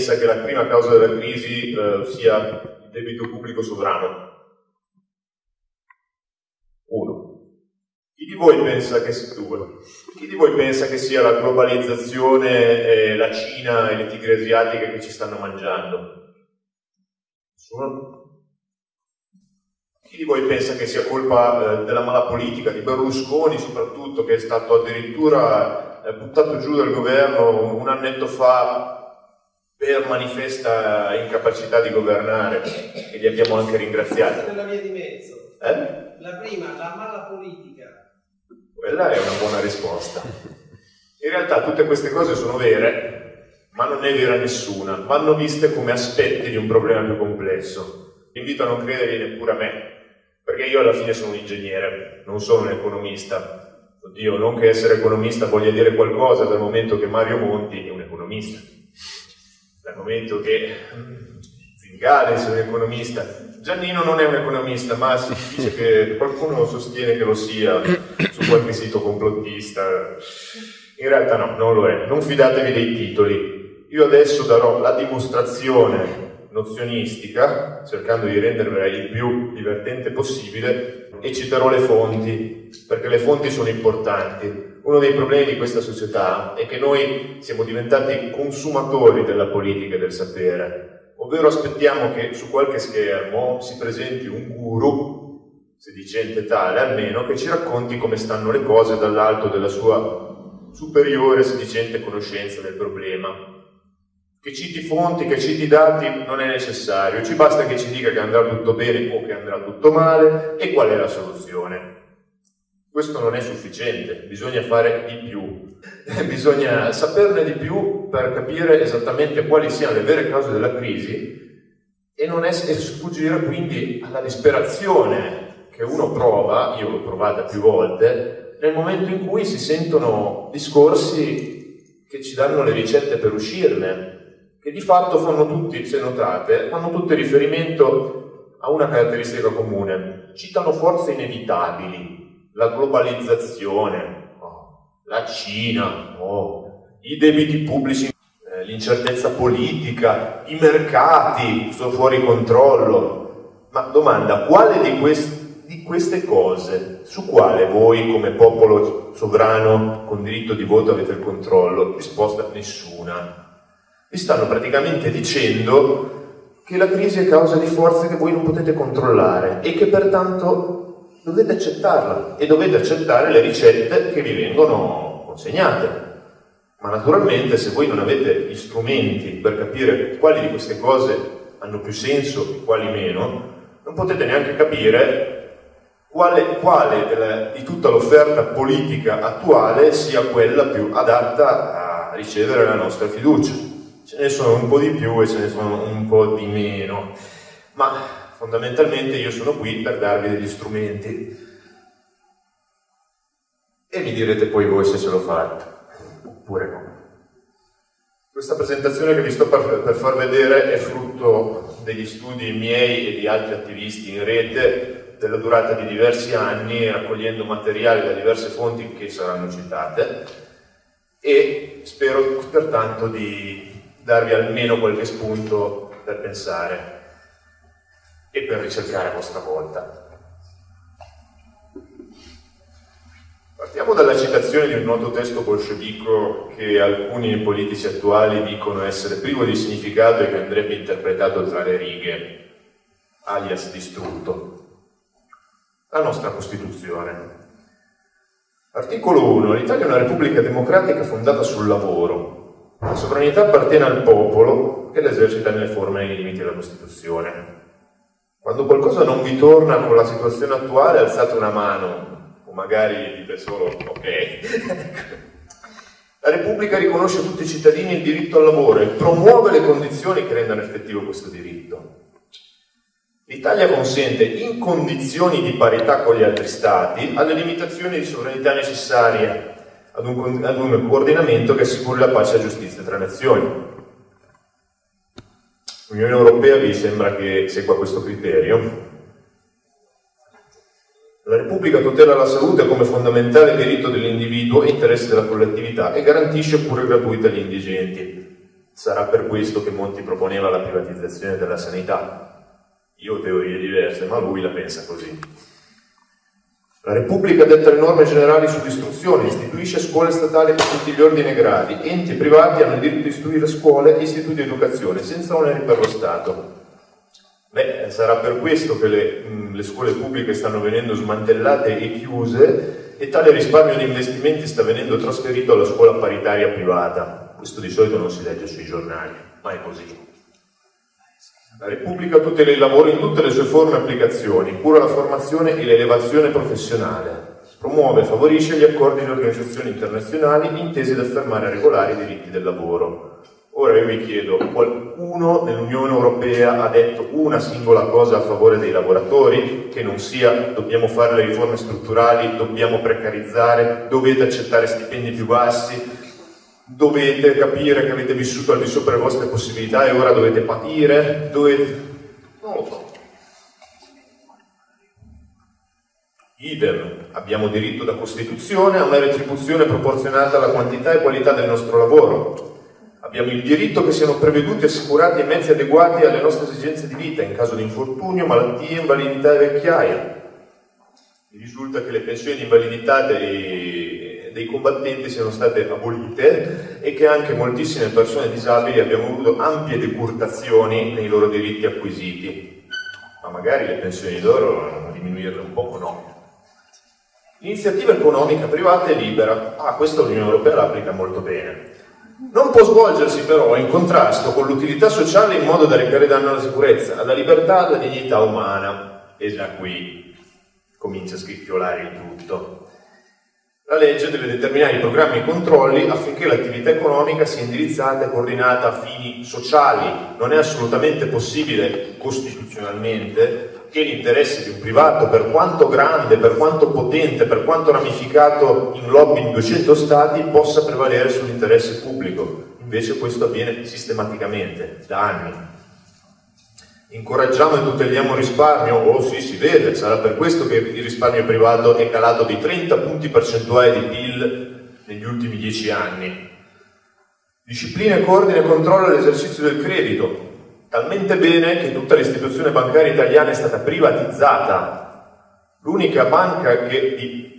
pensa che la prima causa della crisi eh, sia il debito pubblico sovrano? Uno. Chi di voi pensa che sia due? Chi di voi pensa che sia la globalizzazione, eh, la Cina e le tigre asiatiche che ci stanno mangiando? Nessuno? Chi di voi pensa che sia colpa eh, della mala politica di Berlusconi, soprattutto, che è stato addirittura eh, buttato giù dal governo un annetto fa per manifesta incapacità di governare e li abbiamo anche ringraziati? Nella via di mezzo. Eh? La prima, la mala politica. Quella è una buona risposta. In realtà tutte queste cose sono vere, ma non è vera nessuna. Vanno viste come aspetti di un problema più complesso. Invito a non credere neppure a me, perché io alla fine sono un ingegnere, non sono un economista. Oddio, non che essere economista voglia dire qualcosa dal momento che Mario Monti è un economista, dal momento che Zingales è un economista. Giannino non è un economista, ma si dice che qualcuno sostiene che lo sia su qualche sito complottista. In realtà no, non lo è. Non fidatevi dei titoli. Io adesso darò la dimostrazione nozionistica, cercando di rendervela il più divertente possibile, e citerò le fonti, perché le fonti sono importanti. Uno dei problemi di questa società è che noi siamo diventati consumatori della politica e del sapere, ovvero aspettiamo che su qualche schermo si presenti un guru, sedicente tale almeno, che ci racconti come stanno le cose dall'alto della sua superiore sedicente conoscenza del problema che citi fonti, che citi dati non è necessario, ci basta che ci dica che andrà tutto bene o che andrà tutto male e qual è la soluzione. Questo non è sufficiente, bisogna fare di più, bisogna saperne di più per capire esattamente quali siano le vere cause della crisi e non sfuggire quindi alla disperazione che uno prova, io l'ho provata più volte, nel momento in cui si sentono discorsi che ci danno le ricette per uscirne, che di fatto fanno tutti, se notate, fanno tutti riferimento a una caratteristica comune. Citano forze inevitabili, la globalizzazione, oh, la Cina, oh, i debiti pubblici, eh, l'incertezza politica, i mercati sono fuori controllo. Ma domanda, quale di, quest- di queste cose, su quale voi come popolo sovrano con diritto di voto avete il controllo? Risposta nessuna vi stanno praticamente dicendo che la crisi è causa di forze che voi non potete controllare e che pertanto dovete accettarla e dovete accettare le ricette che vi vengono consegnate. Ma naturalmente se voi non avete gli strumenti per capire quali di queste cose hanno più senso e quali meno, non potete neanche capire quale, quale della, di tutta l'offerta politica attuale sia quella più adatta a ricevere la nostra fiducia ce ne sono un po' di più e ce ne sono un po' di meno, ma fondamentalmente io sono qui per darvi degli strumenti. E mi direte poi voi se ce l'ho fatta, oppure no. Questa presentazione che vi sto per, far vedere è frutto degli studi miei e di altri attivisti in rete della durata di diversi anni, raccogliendo materiali da diverse fonti che saranno citate. E spero pertanto di darvi almeno qualche spunto per pensare e per ricercare a vostra volta. Partiamo dalla citazione di un noto testo bolscevico che alcuni politici attuali dicono essere privo di significato e che andrebbe interpretato tra le righe, alias distrutto. La nostra Costituzione. Articolo 1. L'Italia è una repubblica democratica fondata sul lavoro, la sovranità appartiene al popolo che l'esercita nelle forme e nei limiti della Costituzione. Quando qualcosa non vi torna con la situazione attuale, alzate una mano, o magari dite solo ok. La Repubblica riconosce a tutti i cittadini il diritto al lavoro e promuove le condizioni che rendano effettivo questo diritto. L'Italia consente, in condizioni di parità con gli altri Stati, alle limitazioni di sovranità necessarie ad un, ad un coordinamento che assicuri la pace e la giustizia tra nazioni. L'Unione Europea vi sembra che segua questo criterio? La Repubblica tutela la salute come fondamentale diritto dell'individuo e interesse della collettività e garantisce cure gratuite agli indigenti. Sarà per questo che Monti proponeva la privatizzazione della sanità. Io ho teorie diverse, ma lui la pensa così. La Repubblica detta le norme generali sull'istruzione, istituisce scuole statali per tutti gli ordini e gradi, enti privati hanno il diritto di istruire scuole e istituti di educazione, senza oneri per lo Stato. Beh, sarà per questo che le, mh, le scuole pubbliche stanno venendo smantellate e chiuse e tale risparmio di investimenti sta venendo trasferito alla scuola paritaria privata. Questo di solito non si legge sui giornali, ma è così. La Repubblica tutela il lavoro in tutte le sue forme e applicazioni, cura la formazione e l'elevazione professionale, promuove e favorisce gli accordi di organizzazioni internazionali intesi ad affermare e regolare i diritti del lavoro. Ora io vi chiedo, qualcuno nell'Unione Europea ha detto una singola cosa a favore dei lavoratori, che non sia dobbiamo fare le riforme strutturali, dobbiamo precarizzare, dovete accettare stipendi più bassi, dovete capire che avete vissuto al di sopra delle vostre possibilità e ora dovete patire, dovete... non lo so. Idem, abbiamo diritto da Costituzione a una retribuzione proporzionata alla quantità e qualità del nostro lavoro. Abbiamo il diritto che siano preveduti e assicurati mezzi adeguati alle nostre esigenze di vita in caso di infortunio, malattie, invalidità e vecchiaia. Mi risulta che le pensioni di invalidità dei dei combattenti siano state abolite e che anche moltissime persone disabili abbiano avuto ampie decurtazioni nei loro diritti acquisiti. Ma magari le pensioni d'oro diminuirle un poco no. L'iniziativa economica privata è libera. Ah, questo l'Unione Europea l'applica molto bene. Non può svolgersi però in contrasto con l'utilità sociale in modo da recare danno alla sicurezza, alla libertà, alla dignità umana. E già qui comincia a scricchiolare il tutto. La legge deve determinare i programmi e i controlli affinché l'attività economica sia indirizzata e coordinata a fini sociali. Non è assolutamente possibile costituzionalmente che l'interesse di un privato, per quanto grande, per quanto potente, per quanto ramificato in lobby in 200 stati, possa prevalere sull'interesse pubblico. Invece questo avviene sistematicamente, da anni incoraggiamo e tuteliamo il risparmio, oh sì, si vede, sarà per questo che il risparmio privato è calato di 30 punti percentuali di PIL negli ultimi 10 anni. Disciplina coordina e controlla l'esercizio del credito, talmente bene che tutta l'istituzione bancaria italiana è stata privatizzata. L'unica banca che di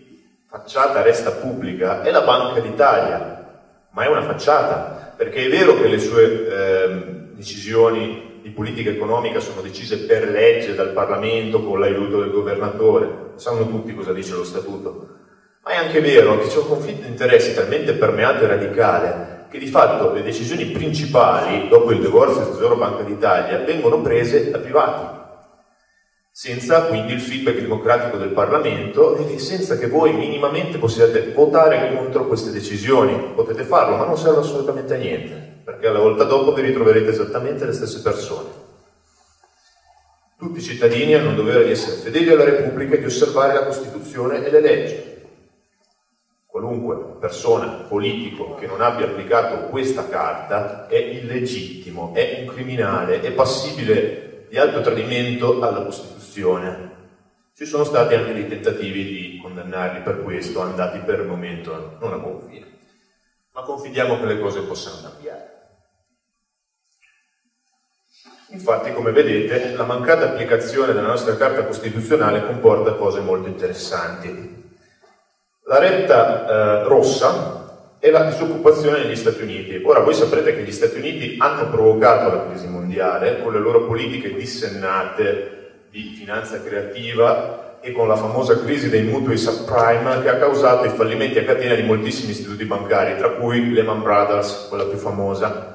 facciata resta pubblica è la Banca d'Italia, ma è una facciata, perché è vero che le sue eh, decisioni di politica economica sono decise per legge dal Parlamento con l'aiuto del governatore, sanno tutti cosa dice lo statuto. Ma è anche vero che c'è un conflitto di interessi talmente permeato e radicale che di fatto le decisioni principali, dopo il divorzio del Tesoro Banca d'Italia, vengono prese da privati, senza quindi il feedback democratico del Parlamento e senza che voi minimamente possiate votare contro queste decisioni. Potete farlo, ma non serve assolutamente a niente perché alla volta dopo vi ritroverete esattamente le stesse persone. Tutti i cittadini hanno il dovere di essere fedeli alla Repubblica e di osservare la Costituzione e le leggi. Qualunque persona, politico, che non abbia applicato questa carta è illegittimo, è un criminale, è passibile di alto tradimento alla Costituzione. Ci sono stati anche dei tentativi di condannarli per questo, andati per il momento non a buon fine. Ma confidiamo che le cose possano cambiare. Infatti, come vedete, la mancata applicazione della nostra Carta Costituzionale comporta cose molto interessanti. La retta eh, rossa è la disoccupazione negli Stati Uniti. Ora, voi saprete che gli Stati Uniti hanno provocato la crisi mondiale con le loro politiche dissennate di finanza creativa e con la famosa crisi dei mutui subprime che ha causato i fallimenti a catena di moltissimi istituti bancari, tra cui Lehman Brothers, quella più famosa,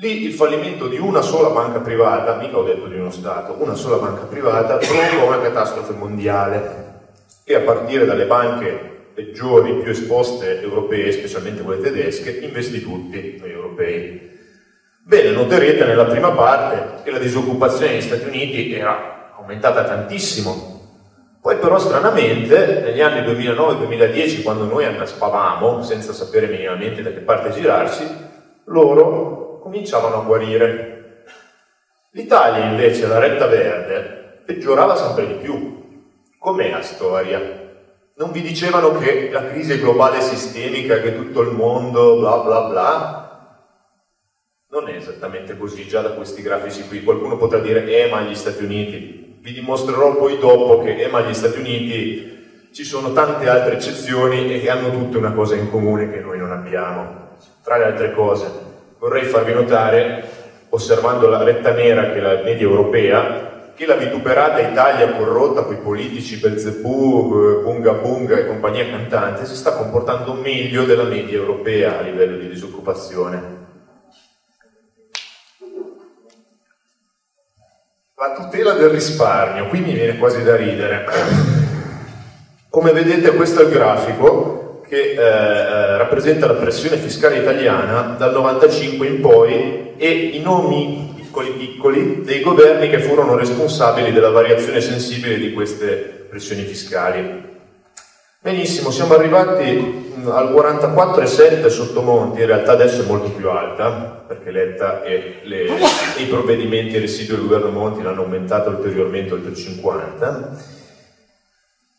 Lì il fallimento di una sola banca privata, mica ho detto di uno Stato, una sola banca privata provocò una catastrofe mondiale e a partire dalle banche peggiori, più esposte europee, specialmente quelle tedesche, investi tutti noi europei. Bene, noterete nella prima parte che la disoccupazione negli Stati Uniti era aumentata tantissimo. Poi però stranamente negli anni 2009-2010, quando noi annaspavamo, senza sapere minimamente da che parte girarsi, loro cominciavano a guarire. L'Italia invece, la retta verde, peggiorava sempre di più. Com'è la storia? Non vi dicevano che la crisi globale sistemica, che tutto il mondo, bla bla bla? Non è esattamente così, già da questi grafici qui. Qualcuno potrà dire, eh ma gli Stati Uniti. Vi dimostrerò poi dopo che, eh ma gli Stati Uniti ci sono tante altre eccezioni e che hanno tutte una cosa in comune che noi non abbiamo. Tra le altre cose, vorrei farvi notare, osservando la retta nera che è la media europea, che la vituperata Italia corrotta con i politici Belzebù, Bunga Bunga e compagnia cantante si sta comportando meglio della media europea a livello di disoccupazione. La tutela del risparmio, qui mi viene quasi da ridere. Come vedete questo è il grafico che eh, eh rappresenta la pressione fiscale italiana dal 95 in poi e i nomi piccoli piccoli dei governi che furono responsabili della variazione sensibile di queste pressioni fiscali. Benissimo, siamo arrivati mm, al 44,7 sotto Monti, in realtà adesso è molto più alta, perché Letta e, le, i provvedimenti residui del governo Monti l'hanno aumentato ulteriormente oltre il 50.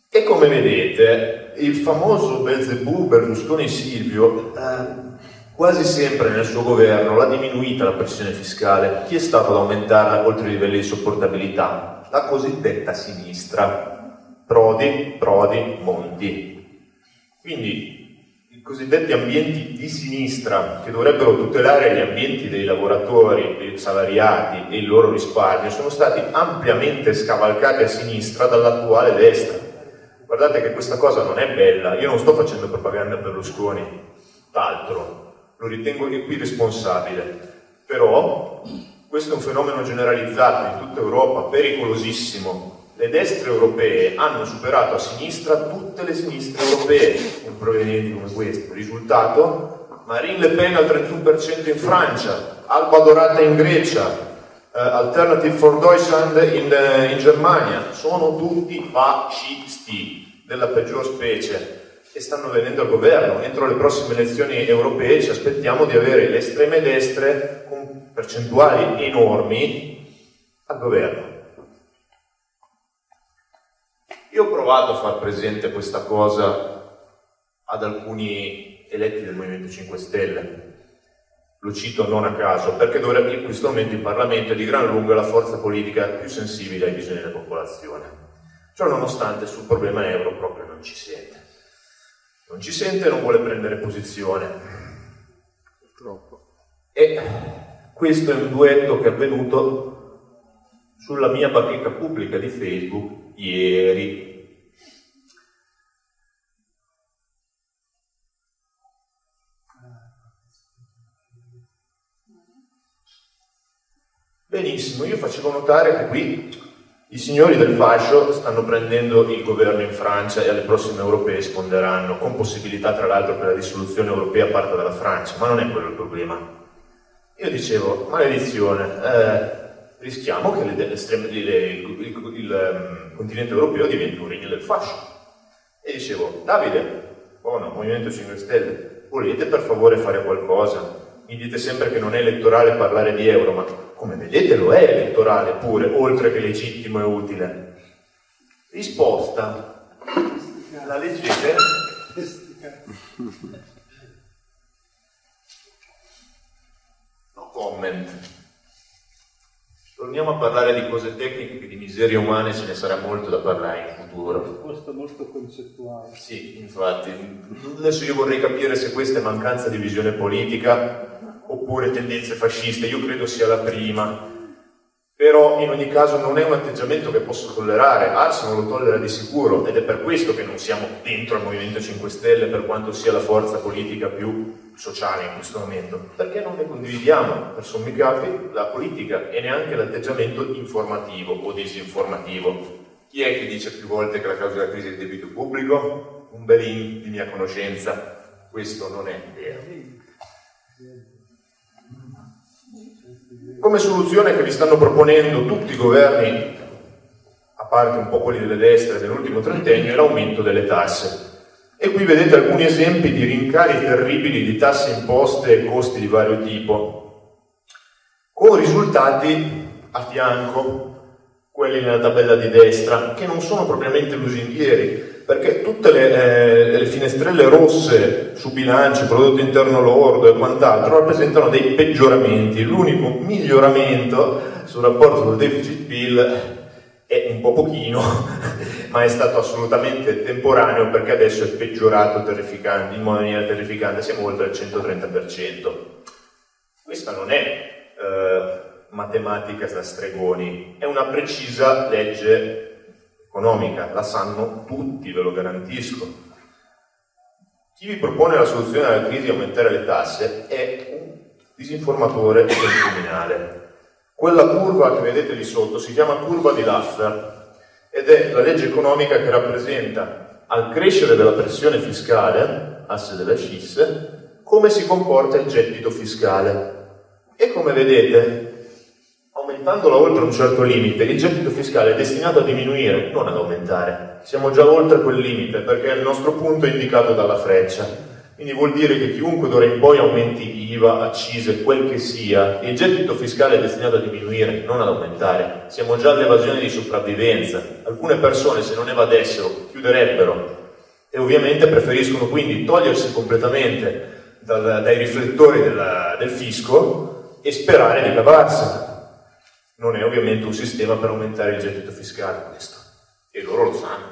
E come vedete, il famoso Belzebù Berlusconi-Silvio eh, Quasi sempre nel suo governo l'ha diminuita la pressione fiscale. Chi è stato ad aumentarla oltre i livelli di sopportabilità? La cosiddetta sinistra. Prodi, Prodi, Monti. Quindi cosiddetti ambienti di sinistra che dovrebbero tutelare gli ambienti dei lavoratori, dei salariati e il loro risparmio sono stati ampiamente scavalcati a sinistra dall'attuale destra. Guardate che questa cosa non è bella, io non sto facendo propaganda per Berlusconi, d'altro, lo ritengo qui responsabile. Però questo è un fenomeno generalizzato in tutta Europa, pericolosissimo. Le destre europee hanno superato a sinistra tutte le sinistre europee in provenienti come questo. Risultato? Marine Le Pen al 31% in Francia, Alba Dorata in Grecia, uh, Alternative for Deutschland in, uh, in Germania. Sono tutti fascisti della peggior specie e stanno venendo al governo. Entro le prossime elezioni europee ci aspettiamo di avere le estreme destre con percentuali enormi al governo. Io ho provato a far presente questa cosa ad alcuni eletti del Movimento 5 Stelle. Lo cito non a caso, perché dovrebbe, in questo momento il Parlamento è di gran lunga la forza politica più sensibile ai bisogni della popolazione. Ciò nonostante sul problema euro proprio non ci sente non ci sente e non vuole prendere posizione. Purtroppo. E questo è un duetto che è avvenuto sulla mia bacheca pubblica di Facebook ieri. Benissimo, io facevo notare che qui i signori del fascio stanno prendendo il governo in Francia e alle prossime europee risponderanno, con possibilità tra l'altro che la dissoluzione europea parta dalla Francia, ma non è quello il problema. Io dicevo, maledizione, eh, rischiamo che le, le, le, il, il, il um, continente europeo diventi un regno del fascio. E dicevo, Davide, buono, Movimento 5 Stelle, volete per favore fare qualcosa? Mi dite sempre che non è elettorale parlare di euro, ma come vedete lo è elettorale pure, oltre che legittimo e utile. Risposta. La leggete? No comment. Torniamo a parlare di cose tecniche che di miserie umane ce ne sarà molto da parlare in futuro. Risposta molto concettuale. Sì, infatti. Adesso io vorrei capire se questa è mancanza di visione politica oppure tendenze fasciste, io credo sia la prima, però in ogni caso non è un atteggiamento che posso tollerare, Ars non lo tollera di sicuro ed è per questo che non siamo dentro al Movimento 5 Stelle per quanto sia la forza politica più sociale in questo momento, perché non ne condividiamo per sommi capi la politica e neanche l'atteggiamento informativo o disinformativo. Chi è che dice più volte che la causa della crisi è il debito pubblico? Un belin di mia conoscenza, questo non è vero. Come soluzione che vi stanno proponendo tutti i governi, a parte un po' quelli delle destre dell'ultimo trentennio, è l'aumento delle tasse. E qui vedete alcuni esempi di rincari terribili di tasse imposte e costi di vario tipo, con risultati a fianco, quelli nella tabella di destra, che non sono propriamente lusinghieri, perché tutte le, eh, le, finestrelle rosse su bilanci, prodotto interno lordo e quant'altro rappresentano dei peggioramenti. L'unico miglioramento sul rapporto col deficit PIL è un po' pochino, ma è stato assolutamente temporaneo perché adesso è peggiorato in maniera terrificante, siamo oltre il 130%. Questa non è eh, matematica da stregoni, è una precisa legge economica, la sanno tutti, ve lo garantisco. Chi vi propone la soluzione alla crisi di aumentare le tasse è un disinformatore e un criminale. Quella curva che vedete lì sotto si chiama curva di Laffer ed è la legge economica che rappresenta al crescere della pressione fiscale, asse della SCIS, come si comporta il gettito fiscale. E come vedete, aumentandola oltre un certo limite, il gettito fiscale è destinato a diminuire, non ad aumentare. Siamo già oltre quel limite perché il nostro punto è indicato dalla freccia. Quindi vuol dire che chiunque d'ora in poi aumenti IVA, accise, quel che sia, il gettito fiscale è destinato a diminuire, non ad aumentare. Siamo già all'evasione di sopravvivenza. Alcune persone se non evadessero chiuderebbero e ovviamente preferiscono quindi togliersi completamente dal, dai riflettori della, del fisco e sperare di cavarsela non è ovviamente un sistema per aumentare il gettito fiscale questo, e loro lo sanno.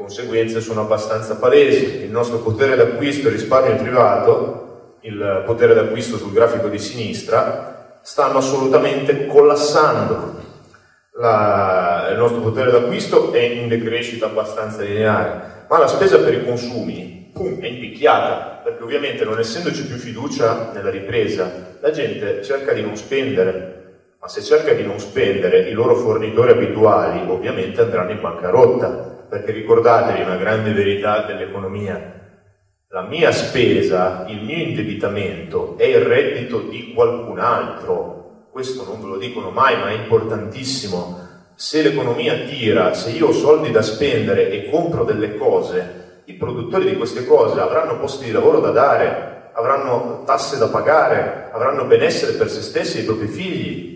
Conseguenze sono abbastanza palesi, il nostro potere d'acquisto e risparmio privato, il potere d'acquisto sul grafico di sinistra, stanno assolutamente collassando. La, il nostro potere d'acquisto è in decrescita abbastanza lineare, ma la spesa per i consumi pum, è impicchiata, perché ovviamente non essendoci più fiducia nella ripresa, la gente cerca di non spendere, ma se cerca di non spendere, i loro fornitori abituali ovviamente andranno in bancarotta, perché ricordatevi una grande verità dell'economia, la mia spesa, il mio indebitamento è il reddito di qualcun altro, questo non ve lo dicono mai, ma è importantissimo. Se l'economia tira, se io ho soldi da spendere e compro delle cose, i produttori di queste cose avranno posti di lavoro da dare, avranno tasse da pagare, avranno benessere per se stessi e i propri figli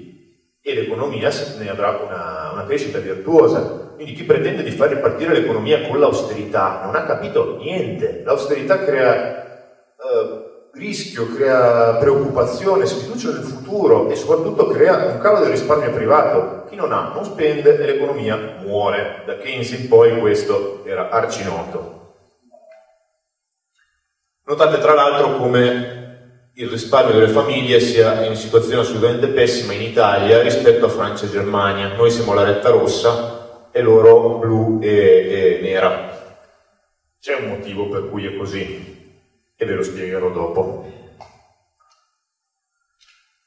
e l'economia ne avrà una, una crescita virtuosa. Quindi chi pretende di far ripartire l'economia con l'austerità non ha capito niente. L'austerità crea eh, rischio, crea preoccupazione, sfiducia nel futuro e soprattutto crea un calo del risparmio privato. Chi non ha non spende e l'economia muore. Da Keynes in poi questo era arcinoto. Notate tra l'altro come il risparmio delle famiglie sia in situazione assolutamente pessima in Italia rispetto a Francia e Germania. Noi siamo la retta rossa e loro blu e, e nera. C'è un motivo per cui è così e ve lo spiegherò dopo.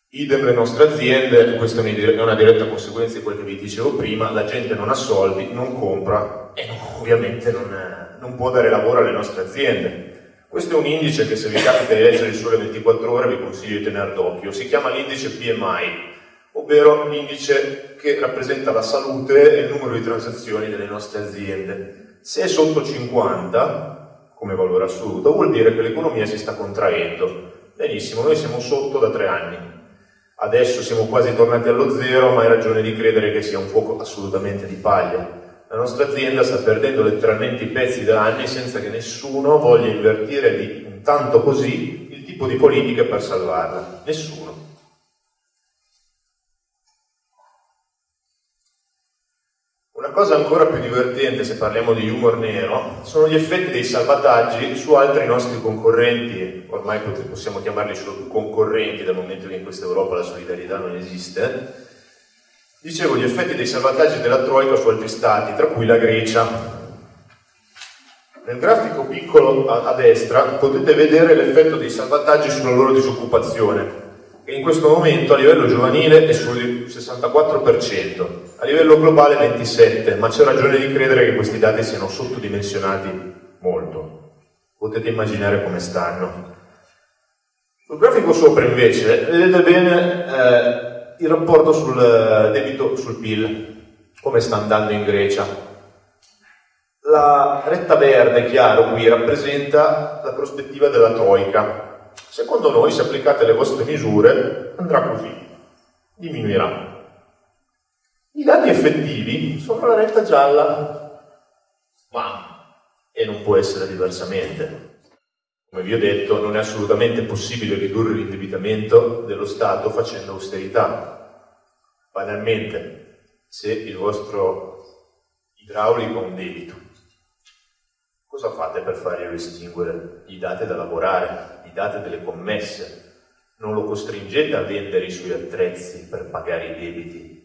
Idem le nostre aziende, questa è una diretta conseguenza di quello che vi dicevo prima, la gente non ha soldi, non compra e ovviamente non, non può dare lavoro alle nostre aziende. Questo è un indice che se vi capita di leggere il sole 24 ore vi consiglio di tenere d'occhio. Si chiama l'indice PMI, ovvero l'indice che rappresenta la salute e il numero di transazioni delle nostre aziende. Se è sotto 50, come valore assoluto, vuol dire che l'economia si sta contraendo. Benissimo, noi siamo sotto da tre anni. Adesso siamo quasi tornati allo zero, ma hai ragione di credere che sia un fuoco assolutamente di paglia la nostra azienda sta perdendo letteralmente i pezzi da anni senza che nessuno voglia invertire di intanto così il tipo di politiche per salvarla. Nessuno. Cosa ancora più divertente, se parliamo di humor nero, sono gli effetti dei salvataggi su altri nostri concorrenti, ormai possiamo chiamarli solo concorrenti dal momento che in questa Europa la solidarietà non esiste, Dicevo gli effetti dei salvataggi della Troica su altri stati, tra cui la Grecia. Nel grafico piccolo a, a destra potete vedere l'effetto dei salvataggi sulla loro disoccupazione, che in questo momento a livello giovanile è sul 64%, a livello globale 27%, ma c'è ragione di credere che questi dati siano sottodimensionati molto. Potete immaginare come stanno. Sul grafico sopra invece vedete bene eh, il rapporto sul eh, debito sul PIL, come sta andando in Grecia. La retta verde chiaro qui rappresenta la prospettiva della Troica. Secondo noi, se applicate le vostre misure, andrà così, diminuirà. I dati effettivi sono la retta gialla Ma, e non può essere diversamente, come vi ho detto, non è assolutamente possibile ridurre l'indebitamento dello Stato facendo austerità. Banalmente, se il vostro idraulico ha un debito, cosa fate per farglielo estinguere? Gli date da lavorare, gli date delle commesse, non lo costringete a vendere i suoi attrezzi per pagare i debiti,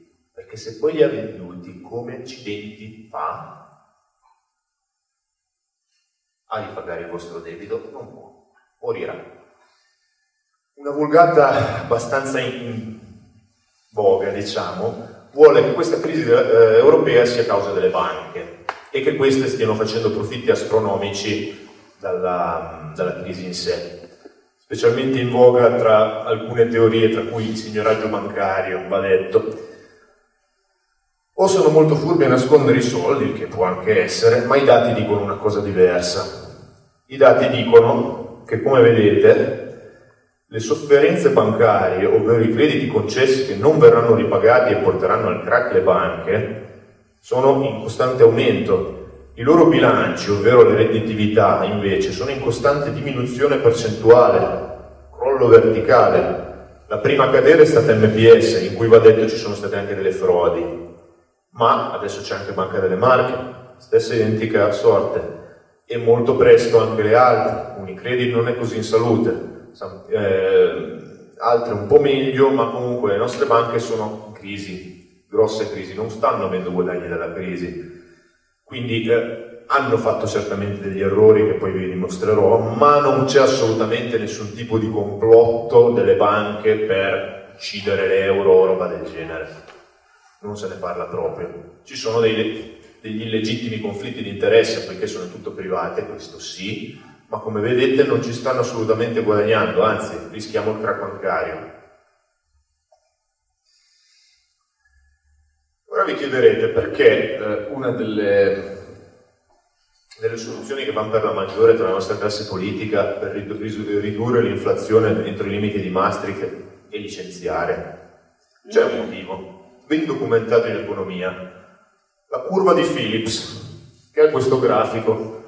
perché se poi li ha venduti, come accidenti fa? a ripagare il vostro debito, non può, morirà. Una vulgata abbastanza in voga, diciamo, vuole che questa crisi eh, europea sia causa delle banche e che queste stiano facendo profitti astronomici dalla, dalla crisi in sé specialmente in voga tra alcune teorie, tra cui il signoraggio bancario, va detto. O sono molto furbi a nascondere i soldi, il che può anche essere, ma i dati dicono una cosa diversa. I dati dicono che, come vedete, le sofferenze bancarie, ovvero i crediti concessi che non verranno ripagati e porteranno al crack le banche, sono in costante aumento. I loro bilanci, ovvero le redditività, invece, sono in costante diminuzione percentuale, crollo verticale. La prima a cadere è stata MPS, in cui va detto ci sono state anche delle frodi, ma adesso c'è anche Banca delle Marche, stessa identica sorte e molto presto anche le altre. Unicredit non è così in salute, eh, altre un po' meglio, ma comunque le nostre banche sono in crisi, grosse crisi, non stanno avendo guadagni dalla crisi. Quindi eh, hanno fatto certamente degli errori che poi vi dimostrerò, ma non c'è assolutamente nessun tipo di complotto delle banche per uccidere l'euro o roba del genere. Non se ne parla proprio. Ci sono dei, degli illegittimi conflitti di interesse perché sono tutto private, questo sì, ma come vedete non ci stanno assolutamente guadagnando, anzi rischiamo il crack bancario. Ora vi chiederete perché eh, una delle, delle, soluzioni che vanno per la maggiore tra la nostra classe politica per ridurre l'inflazione entro i limiti di Maastricht e licenziare. C'è un motivo, ben documentato in economia, la curva di Phillips, che è questo grafico.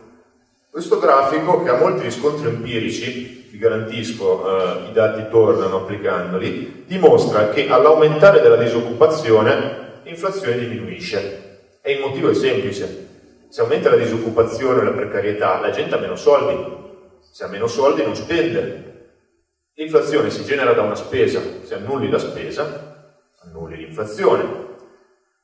Questo grafico, che ha molti riscontri empirici, vi garantisco, eh, i dati tornano applicandoli, dimostra che all'aumentare della disoccupazione l'inflazione diminuisce. E il motivo è semplice. Se aumenta la disoccupazione e la precarietà, la gente ha meno soldi. Se ha meno soldi non spende. L'inflazione si genera da una spesa. Se annulli la spesa, annulli l'inflazione.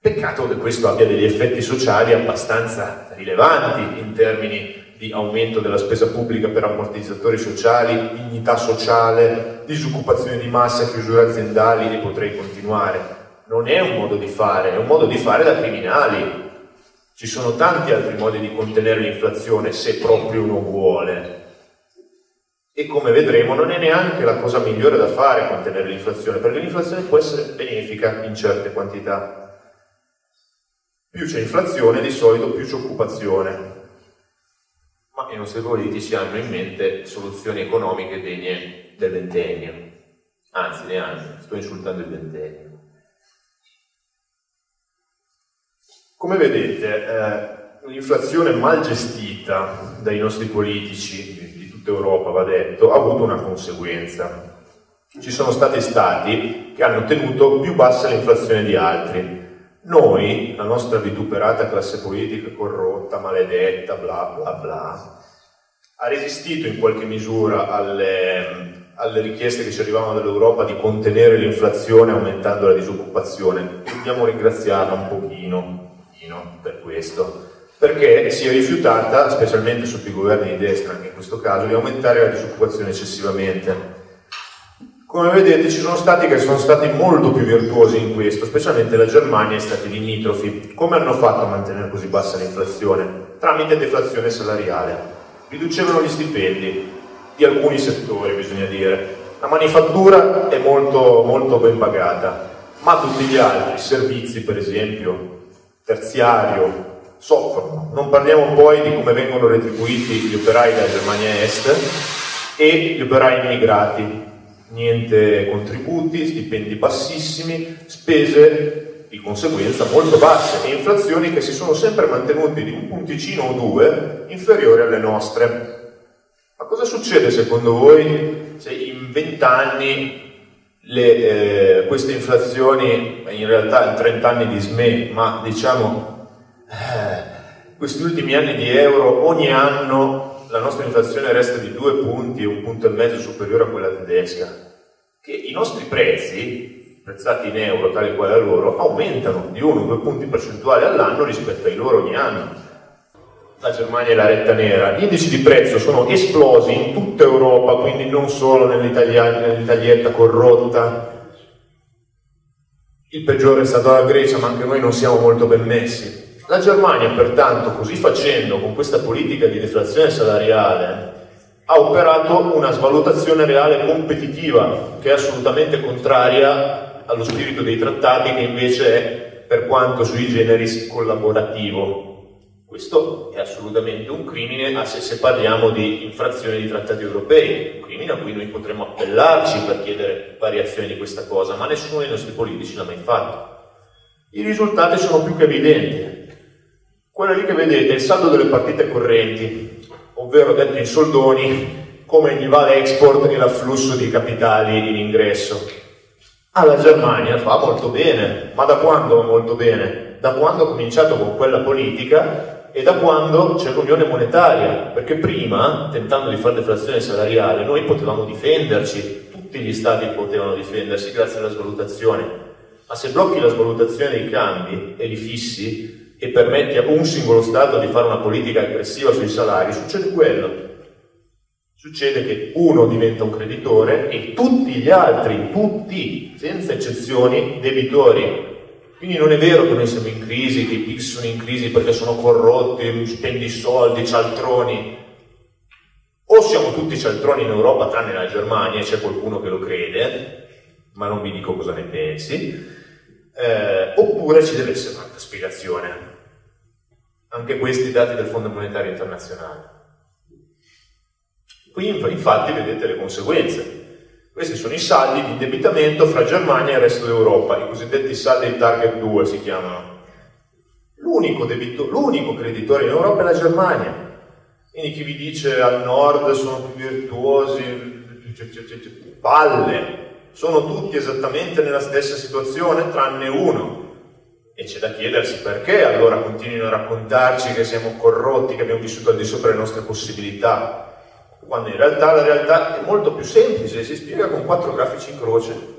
Peccato che questo abbia degli effetti sociali abbastanza rilevanti in termini di aumento della spesa pubblica per ammortizzatori sociali, dignità sociale, disoccupazione di massa, chiusure aziendali e potrei continuare. Non è un modo di fare, è un modo di fare da criminali. Ci sono tanti altri modi di contenere l'inflazione se proprio uno vuole. E come vedremo non è neanche la cosa migliore da fare contenere l'inflazione, perché l'inflazione può essere benefica in certe quantità. Più c'è inflazione, di solito più c'è occupazione. Ma i nostri politici hanno in mente soluzioni economiche degne del ventennio. Anzi, neanche, sto insultando il ventennio. Come vedete, eh, l'inflazione mal gestita dai nostri politici tutta Europa, va detto, ha avuto una conseguenza. Ci sono stati stati che hanno tenuto più bassa l'inflazione di altri, noi, la nostra vituperata classe politica corrotta, maledetta, bla bla bla, ha resistito in qualche misura alle, alle richieste che ci arrivavano dall'Europa di contenere l'inflazione aumentando la disoccupazione. Dobbiamo ringraziarla un pochino, un pochino per questo, perché si è rifiutata, specialmente sotto i governi di destra anche in questo caso, di aumentare la disoccupazione eccessivamente. Come vedete ci sono stati che sono stati molto più virtuosi in questo, specialmente la Germania e stati limitrofi. Come hanno fatto a mantenere così bassa l'inflazione? Tramite deflazione salariale. Riducevano gli stipendi di alcuni settori, bisogna dire. La manifattura è molto, molto ben pagata, ma tutti gli altri, servizi per esempio, terziario, soffrono. Non parliamo poi di come vengono retribuiti gli operai della Germania Est e gli operai immigrati niente contributi, stipendi bassissimi, spese di conseguenza molto basse e inflazioni che si sono sempre mantenute di un punticino o due inferiori alle nostre. Ma cosa succede secondo voi se in vent'anni eh, queste inflazioni, in realtà in 30 anni di SME, ma diciamo questi ultimi anni di euro, ogni anno la nostra inflazione resta di due punti e un punto e mezzo superiore a quella tedesca, che i nostri prezzi prezzati in euro tale quale a loro, aumentano di 1-2 punti percentuali all'anno rispetto ai loro ogni anno. La Germania è la retta nera. Gli indici di prezzo sono esplosi in tutta Europa, quindi non solo nell'Italietta corrotta. Il peggiore è stato la Grecia, ma anche noi non siamo molto ben messi. La Germania, pertanto, così facendo, con questa politica di deflazione salariale, ha operato una svalutazione reale competitiva che è assolutamente contraria allo spirito dei trattati che invece è, per quanto sui generis, collaborativo. Questo è assolutamente un crimine se, se parliamo di infrazione di trattati europei, un crimine a cui noi potremmo appellarci per chiedere variazioni di questa cosa, ma nessuno dei nostri politici l'ha mai fatto. I risultati sono più che evidenti. Quello lì che vedete è il saldo delle partite correnti, ovvero detto in soldoni, come gli va l'export e l'afflusso di capitali in ingresso. Ah, la Germania fa molto bene, ma da quando va molto bene? Da quando ha cominciato con quella politica e da quando c'è l'unione monetaria, perché prima, tentando di fare deflazione salariale, noi potevamo difenderci, tutti gli stati potevano difendersi grazie alla svalutazione, ma se blocchi la svalutazione dei cambi e li fissi e permetti a un singolo Stato di fare una politica aggressiva sui salari, succede quello Succede che uno diventa un creditore e tutti gli altri, tutti, senza eccezioni, debitori. Quindi non è vero che noi siamo in crisi, che i PIC sono in crisi perché sono corrotti, spendi soldi, cialtroni. O siamo tutti cialtroni in Europa, tranne la Germania, e c'è qualcuno che lo crede, ma non vi dico cosa ne pensi, eh, oppure ci deve essere un'altra spiegazione. Anche questi dati del Fondo Monetario Internazionale. Qui infatti vedete le conseguenze. Questi sono i saldi di indebitamento fra Germania e il resto d'Europa, i cosiddetti saldi target 2 si chiamano. L'unico, creditore in Europa è la Germania. Quindi chi vi dice al nord sono più virtuosi, palle, sono tutti esattamente nella stessa situazione tranne uno. E c'è da chiedersi perché allora continuino a raccontarci che siamo corrotti, che abbiamo vissuto al di sopra delle nostre possibilità quando in realtà la realtà è molto più semplice, si spiega con quattro grafici in croce.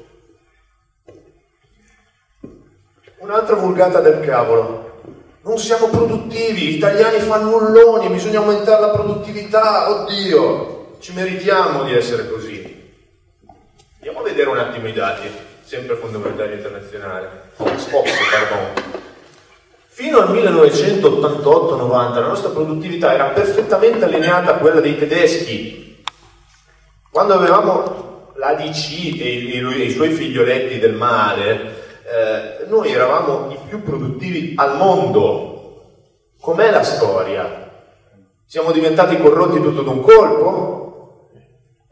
Un'altra vulgata del cavolo. Non siamo produttivi, gli italiani fanno nulloni, bisogna aumentare la produttività, oddio, ci meritiamo di essere così. Vedere un attimo i dati, sempre Fondo Monetario Internazionale. Ops, pardon. Fino al 1988-90 la nostra produttività era perfettamente allineata a quella dei tedeschi. Quando avevamo l'ADC e i, i suoi figlioletti del mare, eh, noi eravamo i più produttivi al mondo. Com'è la storia? Siamo diventati corrotti tutto d'un colpo?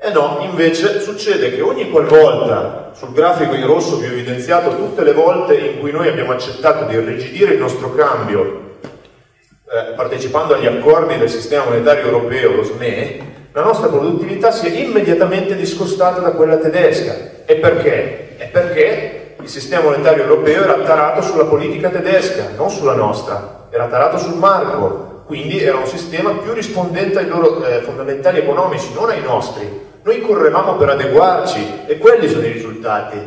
E no, invece succede che ogni qualvolta, sul grafico in rosso vi ho evidenziato tutte le volte in cui noi abbiamo accettato di irrigidire il nostro cambio eh, partecipando agli accordi del sistema monetario europeo, lo SME, la nostra produttività si è immediatamente discostata da quella tedesca. E perché? È perché il sistema monetario europeo era tarato sulla politica tedesca, non sulla nostra, era tarato sul marco, quindi era un sistema più rispondente ai loro eh, fondamentali economici, non ai nostri. Noi correvamo per adeguarci e quelli sono i risultati,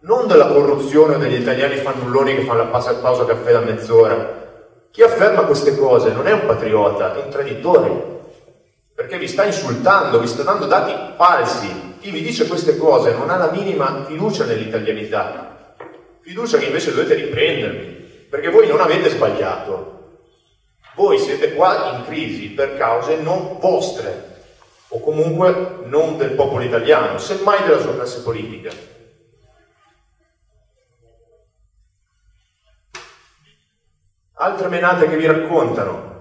non della corruzione degli italiani fannulloni che fanno la pausa caffè da mezz'ora. Chi afferma queste cose non è un patriota, è un traditore, perché vi sta insultando, vi sta dando dati falsi. Chi vi dice queste cose non ha la minima fiducia nell'italianità, fiducia che invece dovete riprendervi, perché voi non avete sbagliato. Voi siete qua in crisi per cause non vostre, o comunque non del popolo italiano, semmai della sua classe politica. Altre menate che vi raccontano.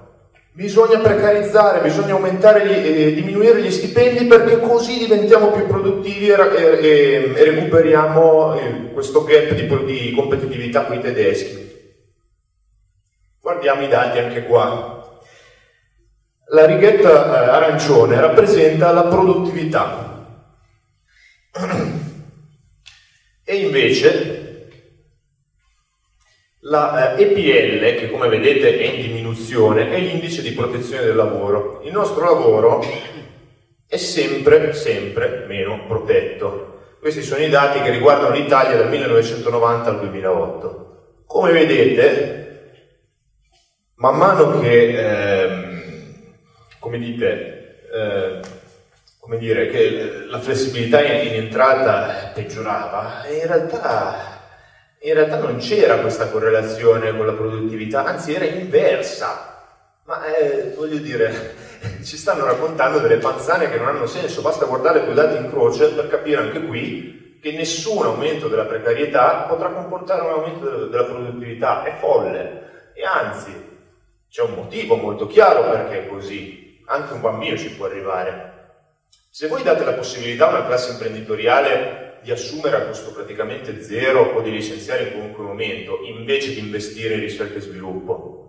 Bisogna precarizzare, bisogna aumentare gli, eh, diminuire gli stipendi perché così diventiamo più produttivi e, e, e recuperiamo eh, questo gap di, di competitività con i tedeschi. Guardiamo i dati anche qua. La righetta eh, arancione rappresenta la produttività e invece la eh, EPL, che come vedete è in diminuzione, è l'indice di protezione del lavoro. Il nostro lavoro è sempre, sempre meno protetto. Questi sono i dati che riguardano l'Italia dal 1990 al 2008. Come vedete, man mano che, ehm, come dite, eh, come dire, che la flessibilità in, entrata peggiorava, in realtà, in realtà non c'era questa correlazione con la produttività, anzi era inversa. Ma eh, voglio dire, ci stanno raccontando delle panzane che non hanno senso, basta guardare due dati in croce per capire anche qui che nessun aumento della precarietà potrà comportare un aumento della produttività, è folle. E anzi, c'è un motivo molto chiaro perché è così, anche un bambino ci può arrivare. Se voi date la possibilità a una classe imprenditoriale di assumere a costo praticamente zero o di licenziare in qualunque momento, invece di investire in ricerca e sviluppo,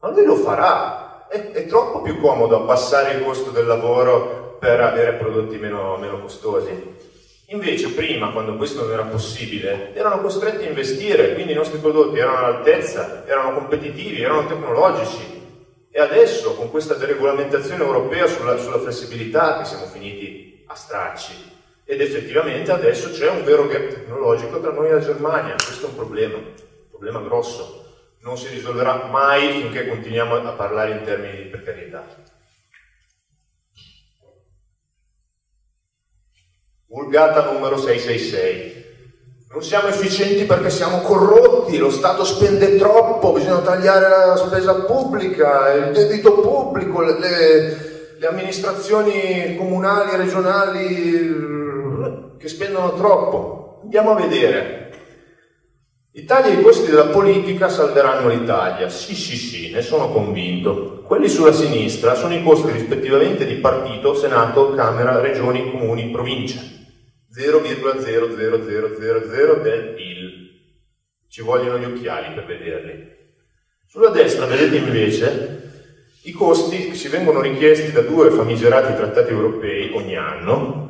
ma lui lo farà. È, è troppo più comodo abbassare il costo del lavoro per avere prodotti meno, meno costosi. Invece prima, quando questo non era possibile, erano costretti a investire, quindi i nostri prodotti erano all'altezza, erano competitivi, erano tecnologici, e adesso, con questa deregolamentazione europea sulla, sulla flessibilità, che siamo finiti a stracci, ed effettivamente adesso c'è un vero gap tecnologico tra noi e la Germania. Questo è un problema, un problema grosso. Non si risolverà mai finché continuiamo a parlare in termini di precarietà. Vulgata numero 666. Non siamo efficienti perché siamo corrotti, lo Stato spende troppo, bisogna tagliare la spesa pubblica, il debito pubblico, le, le amministrazioni comunali e regionali che spendono troppo. Andiamo a vedere. I tagli ai costi della politica salveranno l'Italia. Sì, sì, sì, ne sono convinto. Quelli sulla sinistra sono i costi rispettivamente di partito, Senato, Camera, Regioni, Comuni, Province. 0,0000 del PIL. Ci vogliono gli occhiali per vederli. Sulla destra vedete invece i costi che ci vengono richiesti da due famigerati trattati europei ogni anno.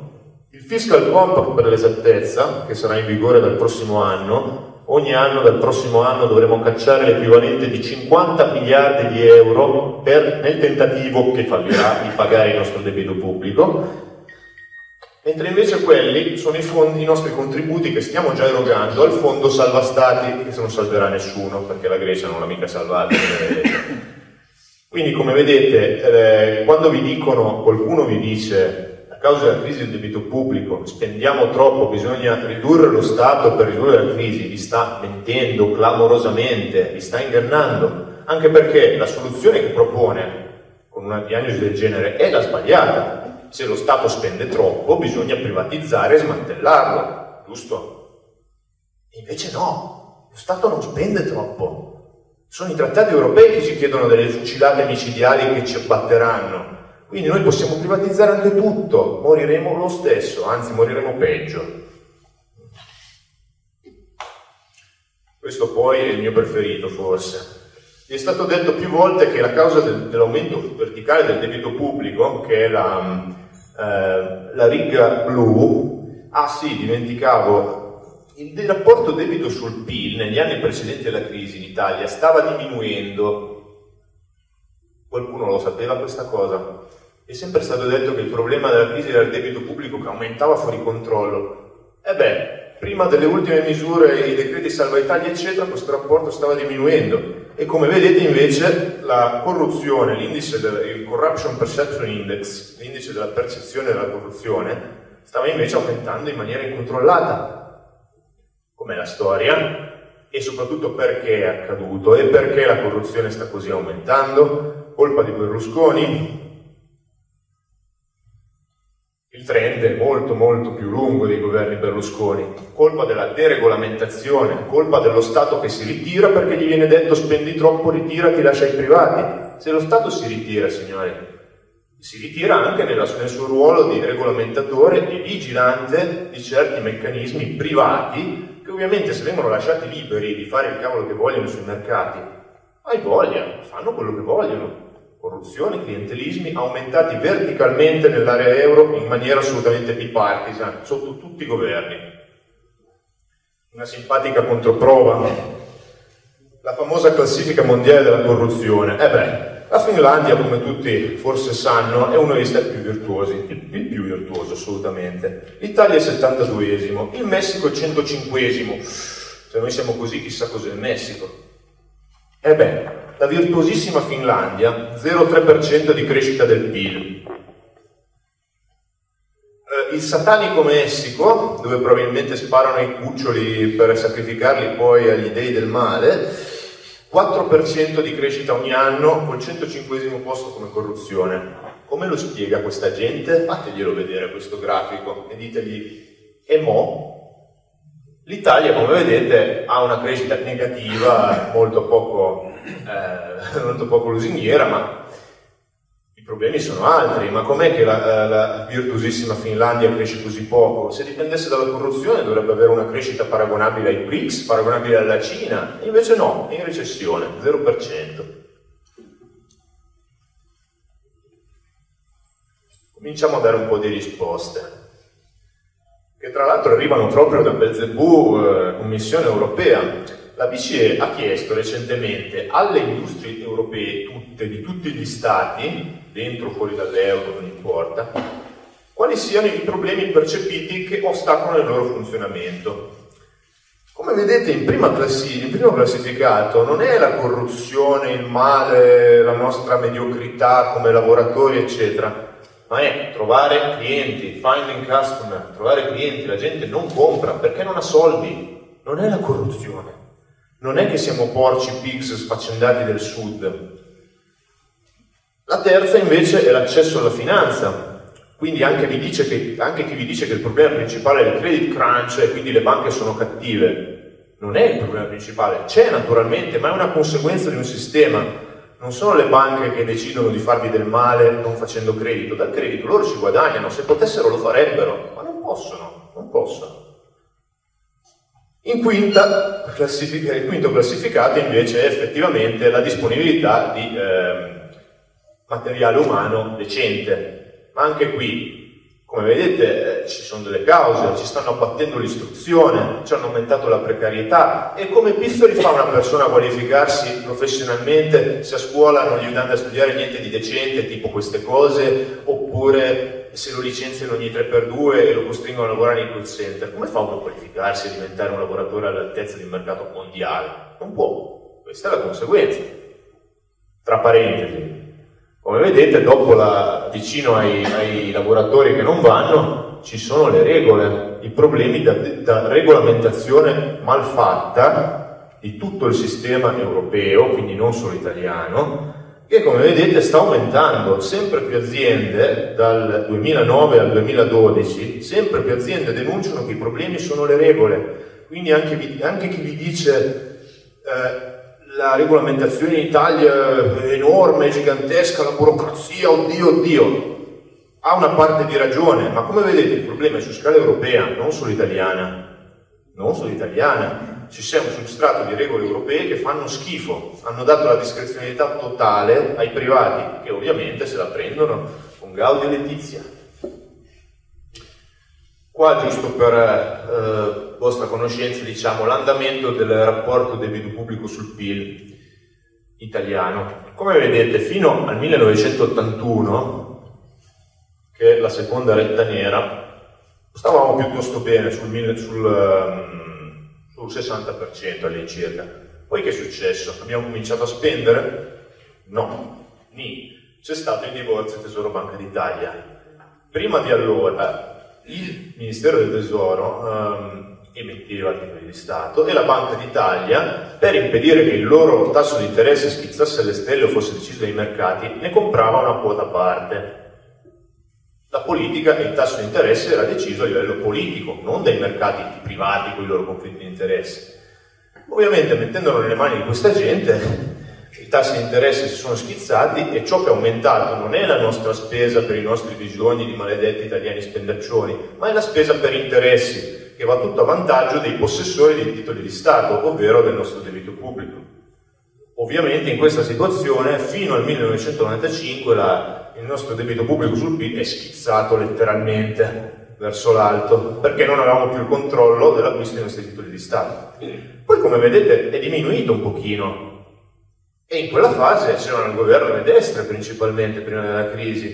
Il Fiscal Compact per l'esattezza, che sarà in vigore dal prossimo anno, ogni anno dal prossimo anno dovremo cacciare l'equivalente di 50 miliardi di euro per, nel tentativo che fallirà di pagare il nostro debito pubblico mentre invece quelli sono i, fondi, i nostri contributi che stiamo già erogando al fondo salva stati, che se non salverà nessuno, perché la Grecia non l'ha mica salvata. Quindi come vedete, eh, quando vi dicono, qualcuno vi dice, a causa della crisi del debito pubblico, spendiamo troppo, bisogna ridurre lo Stato per ridurre la crisi, vi sta mentendo clamorosamente, vi sta ingannando, anche perché la soluzione che propone con una diagnosi del genere è la sbagliata, se lo Stato spende troppo bisogna privatizzare e smantellarlo, giusto? invece no, lo Stato non spende troppo. Sono i trattati europei che ci chiedono delle fucilate micidiali che ci abbatteranno. Quindi noi possiamo privatizzare anche tutto, moriremo lo stesso, anzi moriremo peggio. Questo poi è il mio preferito forse. Vi è stato detto più volte che la causa del, dell'aumento verticale del debito pubblico, che è la, eh, la riga blu, ah sì, dimenticavo, il rapporto debito sul PIL negli anni precedenti alla crisi in Italia stava diminuendo. Qualcuno lo sapeva questa cosa? È sempre stato detto che il problema della crisi era il debito pubblico che aumentava fuori controllo. E beh, prima delle ultime misure, i decreti salva Italia, eccetera, questo rapporto stava diminuendo e come vedete invece la corruzione, l'indice del Corruption Perception Index, l'indice della percezione della corruzione, stava invece aumentando in maniera incontrollata. Com'è la storia? E soprattutto perché è accaduto e perché la corruzione sta così aumentando? Colpa di Berlusconi? Il trend è molto molto più lungo dei governi Berlusconi, colpa della deregolamentazione, colpa dello Stato che si ritira perché gli viene detto spendi troppo, ritirati, lascia ai privati. Se lo Stato si ritira, signori, si ritira anche nella, nel suo ruolo di regolamentatore e vigilante di certi meccanismi privati che ovviamente se vengono lasciati liberi di fare il cavolo che vogliono sui mercati, hai voglia, fanno quello che vogliono. Corruzione, clientelismi aumentati verticalmente nell'area euro in maniera assolutamente bipartisan, sotto tutti i governi. Una simpatica controprova, la famosa classifica mondiale della corruzione. Eh beh, la Finlandia, come tutti forse sanno, è uno degli stati più virtuosi, il più virtuoso assolutamente. L'Italia è 72esimo, il Messico è 105esimo. Se noi siamo così, chissà cos'è il Messico. E beh, la virtuosissima Finlandia, 0,3% di crescita del PIL. Eh, il satanico Messico, dove probabilmente sparano i cuccioli per sacrificarli poi agli dei del male, 4% di crescita ogni anno col 105 posto come corruzione. Come lo spiega questa gente? Fateglielo vedere questo grafico e ditegli, e mo? L'Italia, come vedete, ha una crescita negativa molto poco, eh, molto poco lusinghiera, ma i problemi sono altri, ma com'è che la, la, virtuosissima Finlandia cresce così poco? Se dipendesse dalla corruzione dovrebbe avere una crescita paragonabile ai BRICS, paragonabile alla Cina, e invece no, è in recessione, 0%. Cominciamo a dare un po' di risposte, che tra l'altro arrivano proprio da Belzebù, eh, Commissione europea. La BCE ha chiesto recentemente alle industrie europee tutte, di tutti gli stati, dentro o fuori dall'euro, non importa, quali siano i problemi percepiti che ostacolano il loro funzionamento. Come vedete in, prima classi- in primo classificato non è la corruzione, il male, la nostra mediocrità come lavoratori, eccetera, ma è trovare clienti, finding customer, trovare clienti, la gente non compra perché non ha soldi, non è la corruzione, non è che siamo porci pigs sfaccendati del sud, la terza invece è l'accesso alla finanza, quindi anche, che, anche, chi vi dice che il problema principale è il credit crunch e quindi le banche sono cattive, non è il problema principale, c'è naturalmente, ma è una conseguenza di un sistema. Non sono le banche che decidono di farvi del male non facendo credito, dal credito loro ci guadagnano, se potessero lo farebbero, ma non possono, non possono. In quinta, il quinto classificato invece è effettivamente la disponibilità di... Eh, materiale umano decente. Ma anche qui, come vedete, eh, ci sono delle cause, ci stanno abbattendo l'istruzione, ci hanno aumentato la precarietà e come pizzoli fa una persona a qualificarsi professionalmente se a scuola non gli danno a studiare niente di decente, tipo queste cose, oppure se lo licenziano ogni 3x2 e lo costringono a lavorare in call center, come fa uno a qualificarsi e diventare un lavoratore all'altezza di un mercato mondiale? Non può, questa è la conseguenza. Tra parentesi, come vedete, dopo la, vicino ai, ai, lavoratori che non vanno, ci sono le regole, i problemi da, da regolamentazione malfatta di tutto il sistema europeo, quindi non solo italiano, che come vedete sta aumentando, sempre più aziende dal 2009 al 2012, sempre più aziende denunciano che i problemi sono le regole, quindi anche, anche chi vi dice eh, la regolamentazione in Italia è enorme, gigantesca, la burocrazia, oddio, oddio. Ha una parte di ragione, ma come vedete il problema è su scala europea, non solo italiana. Non solo italiana. Ci sia un substrato di regole europee che fanno schifo, hanno dato la discrezionalità totale ai privati, che ovviamente se la prendono con Gaudio e Letizia. Qua, giusto per eh, vostra conoscenza, diciamo l'andamento del rapporto debito pubblico sul PIL italiano. Come vedete, fino al 1981, che è la seconda retta nera, stavamo piuttosto bene sul, sul, um, sul 60% all'incirca. Poi che è successo? Abbiamo cominciato a spendere? No, ni. C'è stato il divorzio Tesoro Banca d'Italia. Prima di allora il Ministero del Tesoro um, emetteva titoli di Stato e la Banca d'Italia, per impedire che il loro tasso di interesse schizzasse alle stelle o fosse deciso dai mercati, ne comprava una quota a parte. La politica e il tasso di interesse era deciso a livello politico, non dai mercati privati con i loro conflitti di interesse. Ovviamente mettendolo nelle mani di questa gente i tassi di interesse si sono schizzati e ciò che è aumentato non è la nostra spesa per i nostri bisogni di maledetti italiani spendaccioni, ma è la spesa per interessi, che va tutto a vantaggio dei possessori dei titoli di Stato, ovvero del nostro debito pubblico. Ovviamente in questa situazione fino al 1995 la, il nostro debito pubblico sul PIL è schizzato letteralmente verso l'alto perché non avevamo più il controllo dell'acquisto dei nostri titoli di Stato. Poi come vedete è diminuito un pochino e in quella fase c'erano il governo le destre principalmente prima della crisi,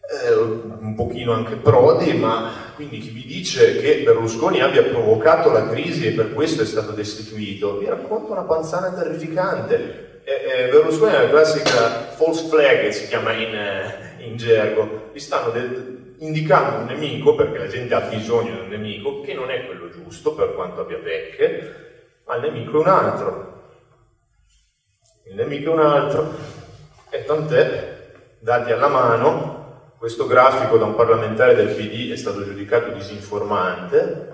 eh, un pochino anche Prodi, ma quindi chi vi dice che Berlusconi abbia provocato la crisi e per questo è stato destituito, vi racconto una panzana terrificante. Eh, eh, Berlusconi è la classica false flag, si chiama in, eh, in gergo, vi stanno del, indicando un nemico, perché la gente ha bisogno di un nemico, che non è quello giusto per quanto abbia pecche, ma il nemico è un altro. Il nemico è un altro. E tant'è, dati alla mano, questo grafico da un parlamentare del PD è stato giudicato disinformante.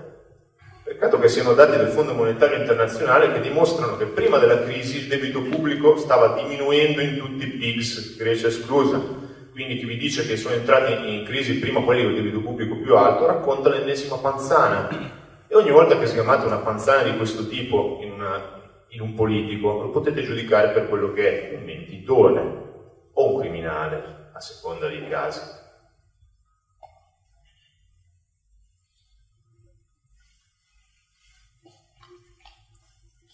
Peccato che siano dati del Fondo Monetario Internazionale che dimostrano che prima della crisi il debito pubblico stava diminuendo in tutti i PIGS, Grecia esclusa. Quindi chi vi dice che sono entrati in crisi prima quelli con il debito pubblico più alto racconta l'ennesima panzana. E ogni volta che schiamate una panzana di questo tipo in, una, in un politico, lo potete giudicare per quello che è un mentitore o un criminale, a seconda dei casi.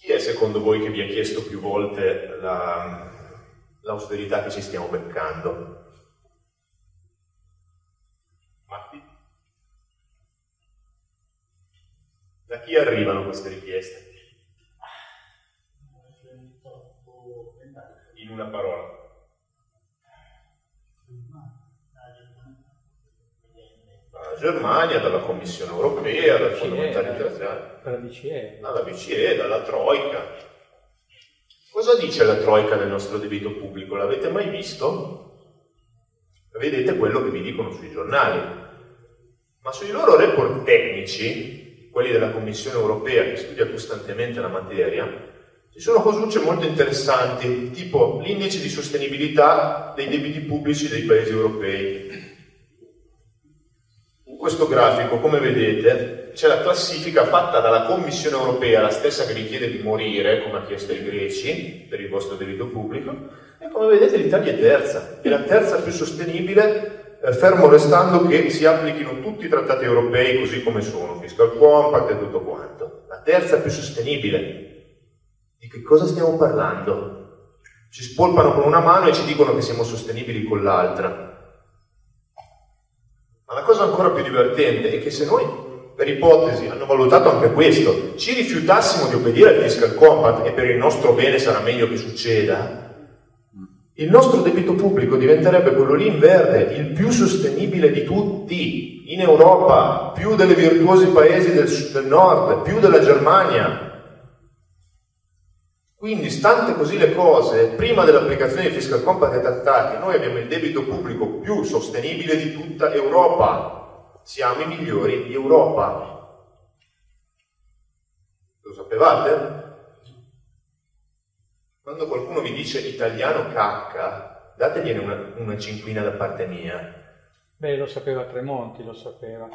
Chi è secondo voi che vi ha chiesto più volte la, l'austerità che ci stiamo beccando? Matti? Da chi arrivano queste richieste? In una parola. Germania, dalla Commissione Europea, dal Fondo Monetario Internazionale dalla BCE. Dalla BCE, dalla Troica. Cosa dice la Troica del nostro debito pubblico? L'avete mai visto? Vedete quello che vi dicono sui giornali. Ma sui loro report tecnici, quelli della Commissione Europea che studia costantemente la materia, ci sono cosucce molto interessanti, tipo l'indice di sostenibilità dei debiti pubblici dei paesi europei. Questo grafico, come vedete, c'è la classifica fatta dalla Commissione europea, la stessa che vi chiede di morire, come ha chiesto ai greci, per il vostro debito pubblico, e come vedete l'Italia è terza, è la terza più sostenibile, eh, fermo restando che si applichino tutti i trattati europei così come sono, fiscal compact e tutto quanto. La terza più sostenibile. Di che cosa stiamo parlando? Ci spolpano con una mano e ci dicono che siamo sostenibili con l'altra. Ma la cosa ancora più divertente è che se noi per ipotesi, hanno valutato anche questo, ci rifiutassimo di obbedire al fiscal compact e per il nostro bene sarà meglio che succeda, il nostro debito pubblico diventerebbe quello lì in verde, il più sostenibile di tutti, in Europa, più dei virtuosi paesi del, del nord, più della Germania. Quindi, stante così le cose, prima dell'applicazione del fiscal compact ai trattati, noi abbiamo il debito pubblico più sostenibile di tutta Europa siamo i migliori di Europa. Lo sapevate? Quando qualcuno vi dice italiano cacca, dategliene una, una cinquina da parte mia. Beh, lo sapeva Tremonti, lo sapeva.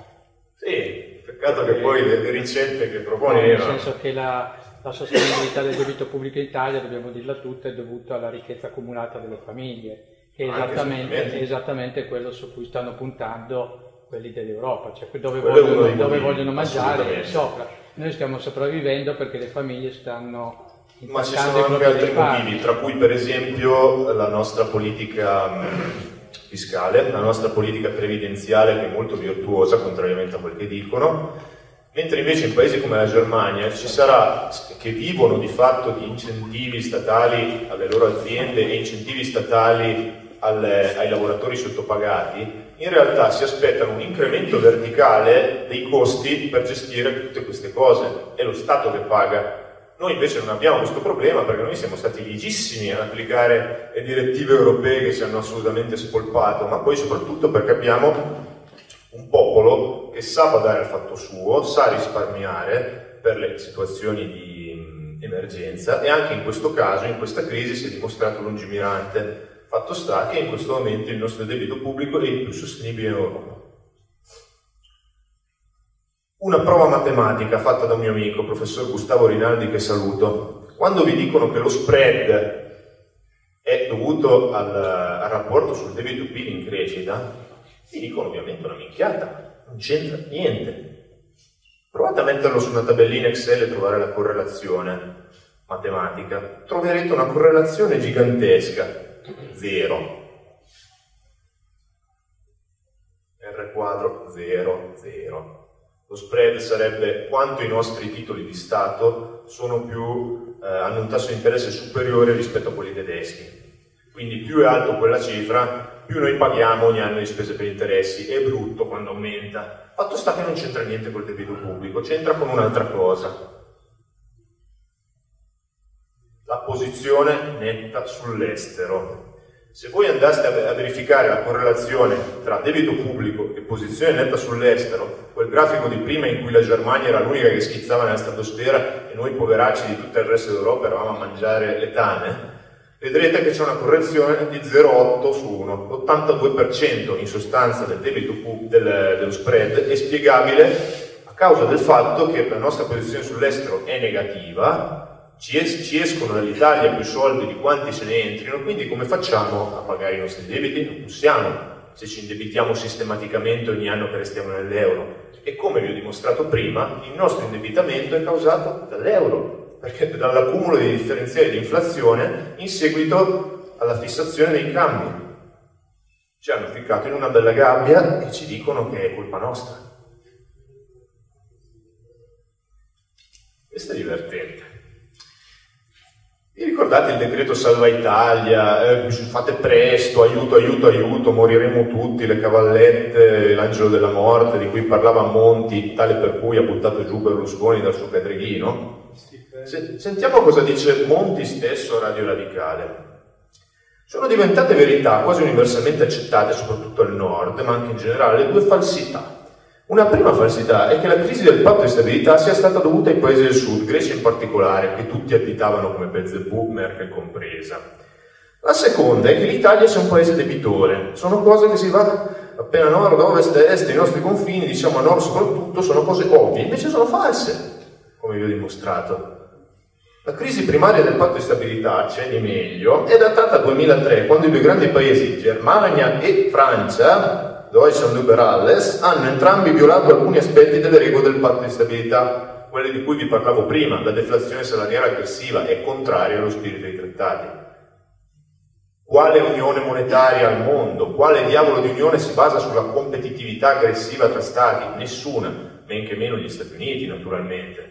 Sì, peccato che poi le, ricette che propone... No, nel senso che la, la sostenibilità del debito pubblico in Italia, dobbiamo dirla tutta, è dovuta alla ricchezza accumulata delle famiglie, che è esattamente, esattamente quello su cui stanno puntando quelli dell'Europa, cioè dove, vogliono, dove vogliono, mangiare sopra. Noi stiamo sopravvivendo perché le famiglie stanno ma ci sono anche altri motivi, tra cui per esempio la nostra politica fiscale, la nostra politica previdenziale che è molto virtuosa, contrariamente a quel che dicono, mentre invece in paesi come la Germania ci sarà, che vivono di fatto di incentivi statali alle loro aziende e incentivi statali alle, ai lavoratori sottopagati, in realtà si aspettano un incremento verticale dei costi per gestire tutte queste cose, è lo Stato che paga. Noi invece non abbiamo questo problema perché noi siamo stati ligissimi ad applicare le direttive europee che ci hanno assolutamente spolpato, ma poi soprattutto perché abbiamo un popolo che sa badare al fatto suo, sa risparmiare per le situazioni di emergenza e anche in questo caso, in questa crisi, si è dimostrato lungimirante. Fatto sta che in questo momento il nostro debito pubblico è il più sostenibile in Europa. Una prova matematica fatta da un mio amico, professor Gustavo Rinaldi, che saluto. Quando vi dicono che lo spread è dovuto al, al rapporto sul debito PIL in crescita, vi dicono ovviamente una minchiata, non c'entra niente. Provate a metterlo su una tabellina Excel e trovare la correlazione matematica. Troverete una correlazione gigantesca, zero. R quadro 0, 0. Lo spread sarebbe quanto i nostri titoli di Stato più, eh, hanno un tasso di interesse superiore rispetto a quelli tedeschi. Quindi più è alto quella cifra, più noi paghiamo ogni anno di spese per interessi. È brutto quando aumenta. Fatto sta che non c'entra niente col debito pubblico, c'entra con un'altra cosa. La posizione netta sull'estero. Se voi andaste a verificare la correlazione tra debito pubblico e posizione netta sull'estero, quel grafico di prima in cui la Germania era l'unica che schizzava nella stratosfera e noi poveracci di tutto il resto d'Europa eravamo a mangiare le tane, vedrete che c'è una correzione di 0,8 su 1, l'82% in sostanza del debito del, dello spread è spiegabile a causa del fatto che la nostra posizione sull'estero è negativa ci, es- ci escono dall'Italia più soldi di quanti se ne entrino, quindi come facciamo a pagare i nostri debiti? Non possiamo, se ci indebitiamo sistematicamente ogni anno che restiamo nell'euro. E come vi ho dimostrato prima, il nostro indebitamento è causato dall'euro, perché dall'accumulo di differenziali di inflazione in seguito alla fissazione dei cambi. Ci hanno ficcato in una bella gabbia e ci dicono che è colpa nostra. Questo è divertente. Vi ricordate il decreto Salva Italia? Eh, fate presto, aiuto, aiuto, aiuto, moriremo tutti, le cavallette, l'angelo della morte di cui parlava Monti, tale per cui ha buttato giù Berlusconi dal suo pedreghino. Se, sentiamo cosa dice Monti stesso a Radio Radicale. Sono diventate verità quasi universalmente accettate, soprattutto al nord, ma anche in generale, due falsità una prima falsità è che la crisi del patto di stabilità sia stata dovuta ai paesi del sud, Grecia in particolare, che tutti additavano come Belzebù, Merkel compresa. La seconda è che l'Italia sia un paese debitore. Sono cose che si va appena nord, ovest, est, i nostri confini, diciamo a nord soprattutto, sono cose ovvie, invece sono false, come vi ho dimostrato. La crisi primaria del patto di stabilità, c'è di meglio, è datata al 2003, quando i due grandi paesi, Germania e Francia, Deutschland Liberales, hanno entrambi violato alcuni aspetti delle regole del patto di stabilità, quelle di cui vi parlavo prima, la deflazione salariale aggressiva è contraria allo spirito dei trattati. Quale unione monetaria al mondo? Quale diavolo di unione si basa sulla competitività aggressiva tra stati? Nessuna, men che meno gli Stati Uniti naturalmente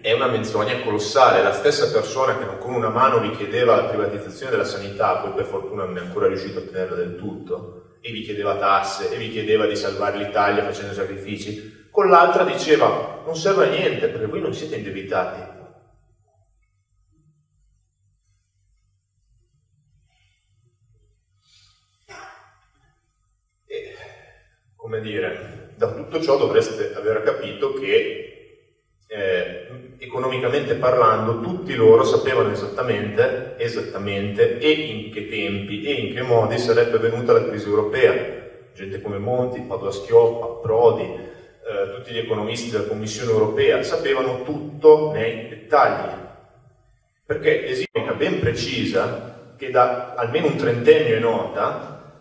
è una menzogna colossale. La stessa persona che con una mano vi chiedeva la privatizzazione della sanità, poi per fortuna non è ancora riuscito a ottenerla del tutto, e vi chiedeva tasse, e vi chiedeva di salvare l'Italia facendo sacrifici, con l'altra diceva non serve a niente perché voi non siete indebitati. Come dire, da tutto ciò dovreste aver capito che eh, economicamente parlando, tutti loro sapevano esattamente, esattamente e in che tempi e in che modi sarebbe venuta la crisi europea. Gente come Monti, Padua Schioppa, Prodi, eh, tutti gli economisti della Commissione europea sapevano tutto nei dettagli. Perché esiste una ben precisa che da almeno un trentennio è nota,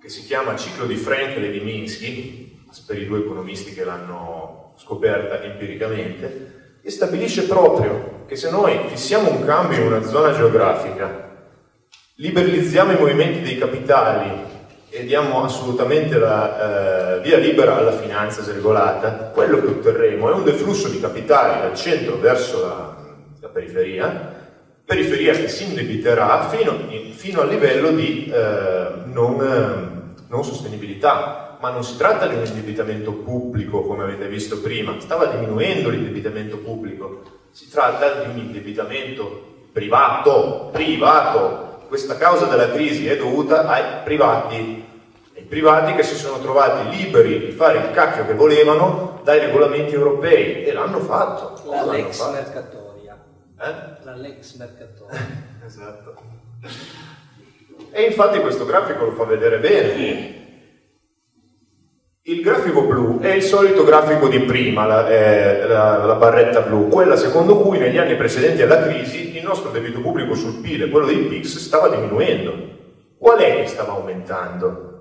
che si chiama ciclo di Frankel e di Minsky, per i due economisti che l'hanno scoperta empiricamente, e stabilisce proprio che se noi fissiamo un cambio in una zona geografica, liberalizziamo i movimenti dei capitali e diamo assolutamente la eh, via libera alla finanza sregolata, quello che otterremo è un deflusso di capitali dal centro verso la, la periferia, periferia che si indebiterà fino, fino al livello di eh, non, eh, non sostenibilità, ma non si tratta di un indebitamento pubblico come avete visto prima, stava diminuendo l'indebitamento pubblico, si tratta di un indebitamento privato, privato. Questa causa della crisi è dovuta ai privati, ai privati che si sono trovati liberi di fare il cacchio che volevano dai regolamenti europei e l'hanno fatto. La Lex fatto. Mercatoria. Eh? La Lex Mercatoria. esatto. E infatti questo grafico lo fa vedere bene. Il grafico blu è il solito grafico di prima, la, eh, la, la barretta blu, quella secondo cui negli anni precedenti alla crisi il nostro debito pubblico sul PIL e quello dei PIX stava diminuendo. Qual è che stava aumentando?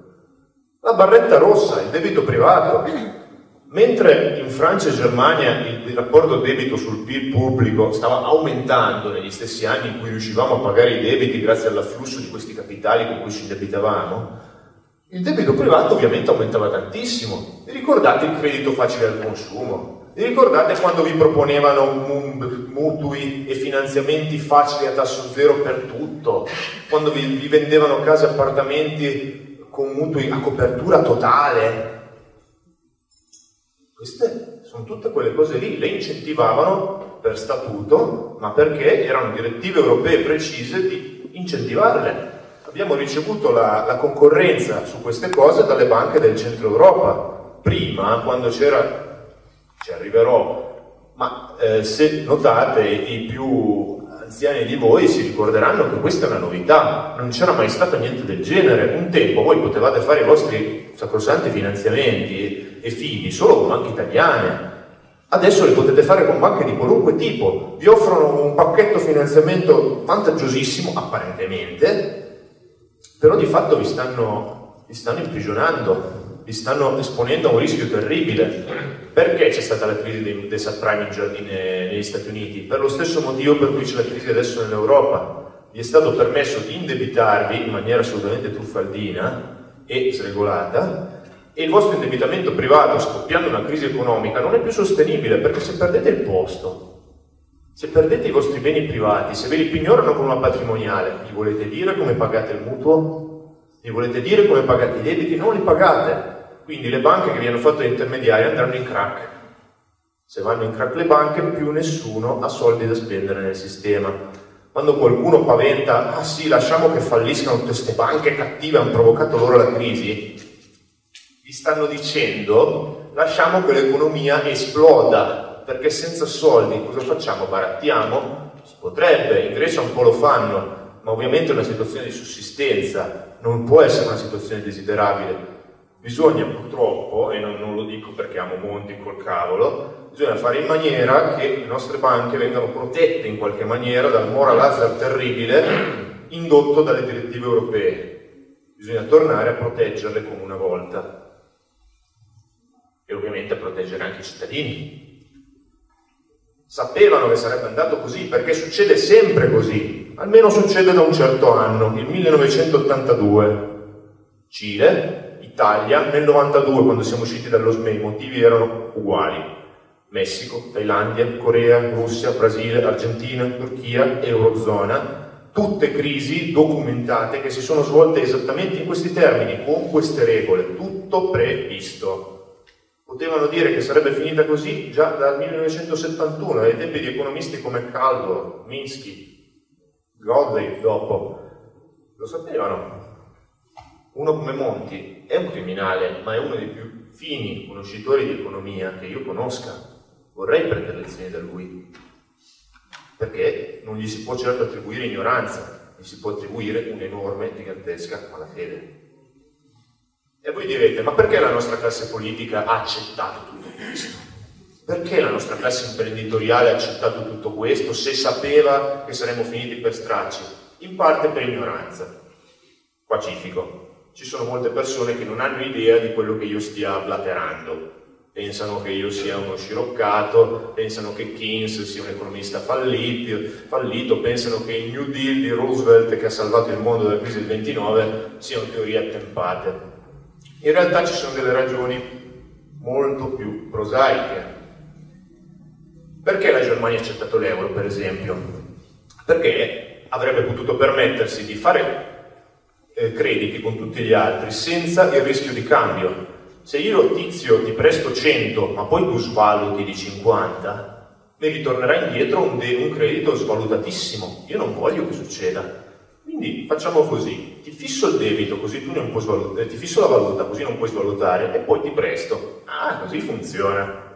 La barretta rossa, il debito privato. Mentre in Francia e Germania il, il rapporto debito sul PIL pubblico stava aumentando negli stessi anni in cui riuscivamo a pagare i debiti grazie all'afflusso di questi capitali con cui ci indebitavamo, il debito privato ovviamente aumentava tantissimo. Vi ricordate il credito facile al consumo? Vi ricordate quando vi proponevano mu- mutui e finanziamenti facili a tasso zero per tutto? Quando vi, vi vendevano case e appartamenti con mutui a copertura totale? Queste sono tutte quelle cose lì, le incentivavano per statuto, ma perché erano direttive europee precise di incentivarle. Abbiamo ricevuto la, la concorrenza su queste cose dalle banche del centro Europa. Prima, quando c'era, ci arriverò, ma eh, se notate i più anziani di voi si ricorderanno che questa è una novità, non c'era mai stato niente del genere. Un tempo voi potevate fare i vostri sacrosanti finanziamenti e fidi solo con banche italiane. Adesso li potete fare con banche di qualunque tipo. Vi offrono un pacchetto finanziamento vantaggiosissimo, apparentemente, però di fatto vi stanno, vi stanno imprigionando, vi stanno esponendo a un rischio terribile. Perché c'è stata la crisi dei, dei subprime in, negli Stati Uniti? Per lo stesso motivo per cui c'è la crisi adesso nell'Europa. Vi è stato permesso di indebitarvi in maniera assolutamente truffaldina e sregolata e il vostro indebitamento privato, scoppiando una crisi economica, non è più sostenibile perché se perdete il posto, se perdete i vostri beni privati, se ve li pignorano con una patrimoniale, gli volete dire come pagate il mutuo? Gli volete dire come pagate i debiti? Non li pagate. Quindi le banche che vi hanno fatto intermediari andranno in crack. Se vanno in crack le banche, più nessuno ha soldi da spendere nel sistema. Quando qualcuno paventa, ah sì, lasciamo che falliscano tutte queste banche cattive, hanno provocato loro la crisi, vi stanno dicendo lasciamo che l'economia esploda, perché senza soldi cosa facciamo? Barattiamo? Si potrebbe, in Grecia un po' lo fanno, ma ovviamente è una situazione di sussistenza, non può essere una situazione desiderabile. Bisogna purtroppo, e non, non lo dico perché amo Monti col cavolo, bisogna fare in maniera che le nostre banche vengano protette in qualche maniera dal moral hazard terribile indotto dalle direttive europee. Bisogna tornare a proteggerle come una volta e ovviamente a proteggere anche i cittadini. Sapevano che sarebbe andato così, perché succede sempre così, almeno succede da un certo anno, il 1982. Cile, Italia, nel 92 quando siamo usciti dallo SME i motivi erano uguali. Messico, Thailandia, Corea, Russia, Brasile, Argentina, Turchia, Eurozona, tutte crisi documentate che si sono svolte esattamente in questi termini, con queste regole, tutto previsto potevano dire che sarebbe finita così già dal 1971, ai tempi di economisti come Caldor, Minsky, Godley dopo. Lo sapevano. Uno come Monti è un criminale, ma è uno dei più fini conoscitori di economia che io conosca. Vorrei prendere lezioni da lui, perché non gli si può certo attribuire ignoranza, gli si può attribuire un'enorme, gigantesca malafede. E voi direte, ma perché la nostra classe politica ha accettato tutto questo? Perché la nostra classe imprenditoriale ha accettato tutto questo se sapeva che saremmo finiti per stracci? In parte per ignoranza. Pacifico. Ci sono molte persone che non hanno idea di quello che io stia blaterando. Pensano che io sia uno sciroccato, pensano che Keynes sia un economista fallito, fallito, pensano che il New Deal di Roosevelt che ha salvato il mondo dalla crisi del 29 siano teorie attempate. In realtà ci sono delle ragioni molto più prosaiche. Perché la Germania ha accettato l'euro, per esempio? Perché avrebbe potuto permettersi di fare eh, crediti con tutti gli altri senza il rischio di cambio. Se io tizio ti presto 100 ma poi tu svaluti di 50, mi ritornerà indietro un, un credito svalutatissimo. Io non voglio che succeda. Quindi facciamo così, ti fisso il debito così tu non puoi svalutare, ti fisso la valuta così non puoi svalutare e poi ti presto. Ah, così funziona.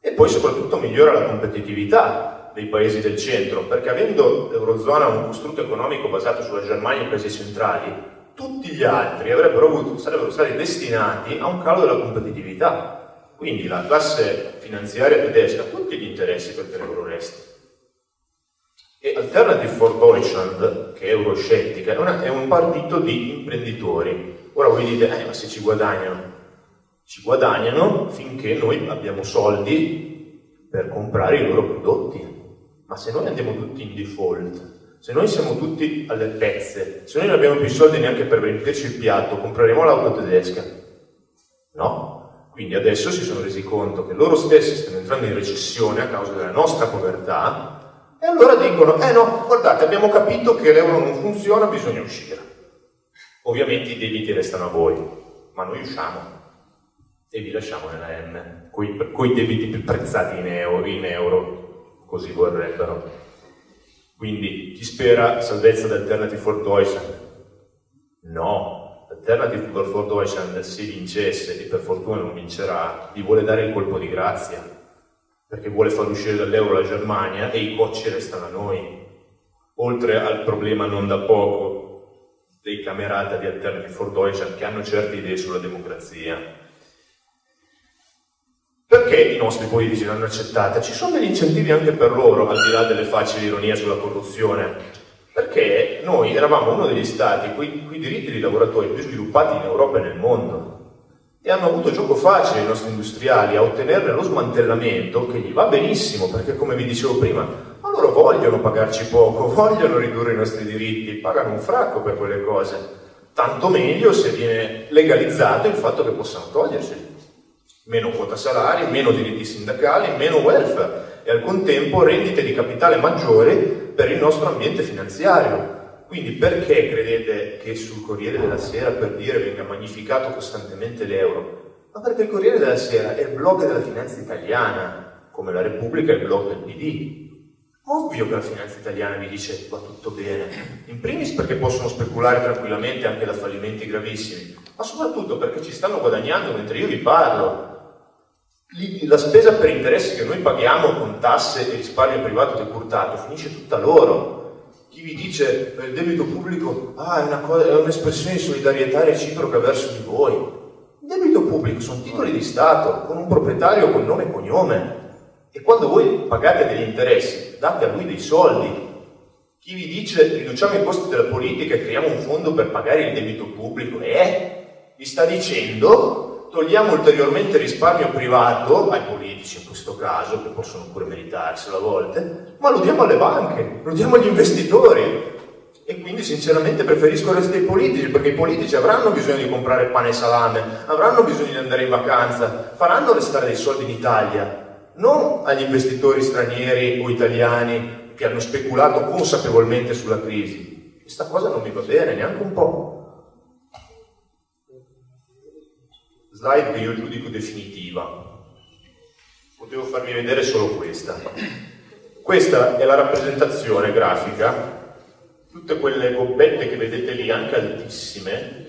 E poi soprattutto migliora la competitività dei paesi del centro, perché avendo l'Eurozona un costrutto economico basato sulla Germania e i paesi centrali, tutti gli altri avuto, sarebbero stati destinati a un calo della competitività. Quindi la classe finanziaria tedesca ha tutti gli interessi perché l'euro resti. E Alternative for Deutschland, che è euroscettica, è, una, è un partito di imprenditori. Ora voi dite, eh, ma se ci guadagnano? Ci guadagnano finché noi abbiamo soldi per comprare i loro prodotti. Ma se noi andiamo tutti in default, se noi siamo tutti alle pezze, se noi non abbiamo più soldi neanche per riempirci il piatto, compreremo l'auto tedesca? No. Quindi adesso si sono resi conto che loro stessi stanno entrando in recessione a causa della nostra povertà e allora dicono, eh no, guardate, abbiamo capito che l'euro non funziona, bisogna uscire. Ovviamente i debiti restano a voi, ma noi usciamo e vi lasciamo nella M, con i debiti più prezzati in euro, in euro, così vorrebbero. Quindi chi spera salvezza da Alternative for Deutschland? No, Alternative for Deutschland se vincesse, e per fortuna non vincerà, gli vuole dare il colpo di grazia perché vuole far uscire dall'euro la Germania e i cocci restano a noi. Oltre al problema non da poco dei camerata di Alternative for Deutschland che hanno certe idee sulla democrazia. Perché i nostri politici l'hanno accettata? Ci sono degli incentivi anche per loro, al di là delle facili ironie sulla corruzione. Perché noi eravamo uno degli stati con i diritti dei lavoratori più sviluppati in Europa e nel mondo e hanno avuto gioco facile i nostri industriali a ottenerne lo smantellamento che gli va benissimo perché come vi dicevo prima ma loro vogliono pagarci poco, vogliono ridurre i nostri diritti, pagano un fracco per quelle cose. Tanto meglio se viene legalizzato il fatto che possano toglierseli meno quota salari, meno diritti sindacali, meno welfare e al contempo rendite di capitale maggiori per il nostro ambiente finanziario quindi perché credete che sul Corriere della Sera, per dire, venga magnificato costantemente l'euro? Ma perché il Corriere della Sera è il blog della finanza italiana, come la Repubblica è il blog del PD. Ovvio che la finanza italiana vi dice va tutto bene, in primis perché possono speculare tranquillamente anche da fallimenti gravissimi, ma soprattutto perché ci stanno guadagnando mentre io vi parlo. La spesa per interessi che noi paghiamo con tasse e risparmio privato decurtato finisce tutta loro. Vi dice per il debito pubblico, ah, è un'espressione di solidarietà reciproca verso di voi. Il debito pubblico sono titoli di Stato con un proprietario con nome e cognome. E quando voi pagate degli interessi, date a lui dei soldi. Chi vi dice riduciamo i costi della politica e creiamo un fondo per pagare il debito pubblico, eh, vi sta dicendo togliamo ulteriormente risparmio privato ai politici in questo caso, che possono pure meritarselo a volte, ma lo diamo alle banche, lo diamo agli investitori. E quindi sinceramente preferisco il resto dei politici, perché i politici avranno bisogno di comprare pane e salame, avranno bisogno di andare in vacanza, faranno restare dei soldi in Italia, non agli investitori stranieri o italiani che hanno speculato consapevolmente sulla crisi. Questa cosa non mi va bene neanche un po'. Slide che io giudico definitiva. Potevo farvi vedere solo questa. Questa è la rappresentazione grafica, tutte quelle gobbette che vedete lì, anche altissime,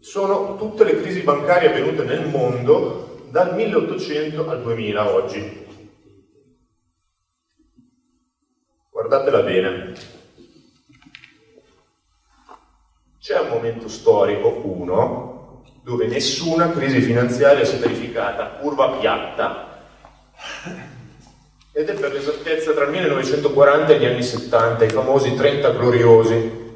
sono tutte le crisi bancarie avvenute nel mondo dal 1800 al 2000 oggi. Guardatela bene. C'è un momento storico, uno, dove nessuna crisi finanziaria si è verificata, curva piatta, ed è per l'esattezza tra il 1940 e gli anni 70, i famosi 30 gloriosi,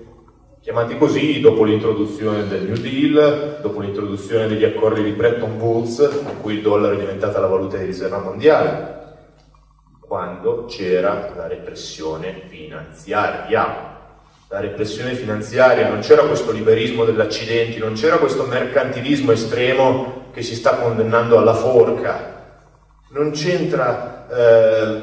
chiamati così dopo l'introduzione del New Deal, dopo l'introduzione degli accordi di Bretton Woods, in cui il dollaro è diventata la valuta di riserva mondiale, quando c'era la repressione finanziaria la repressione finanziaria, non c'era questo liberismo degli accidenti, non c'era questo mercantilismo estremo che si sta condannando alla forca, non c'entra eh,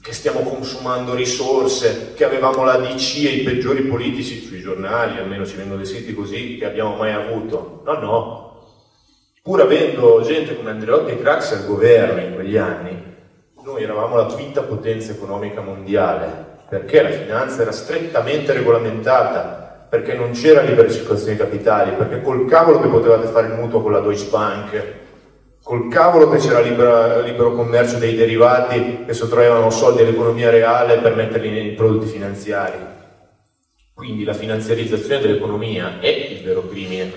che stiamo consumando risorse, che avevamo la DC e i peggiori politici sui giornali, almeno ci vengono descritti così, che abbiamo mai avuto. No, no. Pur avendo gente come Andreotti e Crax al governo in quegli anni, noi eravamo la quinta potenza economica mondiale perché la finanza era strettamente regolamentata, perché non c'era libera circolazione di capitali, perché col cavolo che potevate fare il mutuo con la Deutsche Bank, col cavolo che c'era libera, libero commercio dei derivati che sottraevano soldi all'economia reale per metterli nei prodotti finanziari. Quindi la finanziarizzazione dell'economia è il vero crimine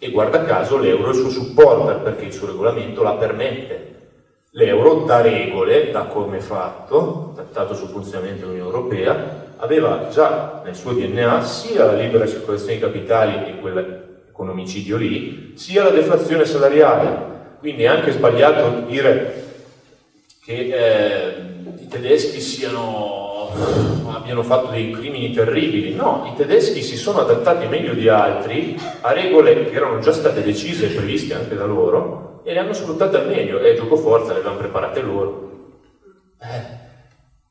e guarda caso l'euro è il suo supporter perché il suo regolamento la permette. L'euro da regole, da come fatto, trattato sul funzionamento dell'Unione Europea, aveva già nel suo DNA sia la libera circolazione di capitali e quell'economicidio lì, sia la deflazione salariale. Quindi è anche sbagliato dire che eh, i tedeschi siano abbiano fatto dei crimini terribili, no, i tedeschi si sono adattati meglio di altri a regole che erano già state decise e previste anche da loro e le hanno sfruttate al meglio e gioco forza le avevano preparate loro. Eh,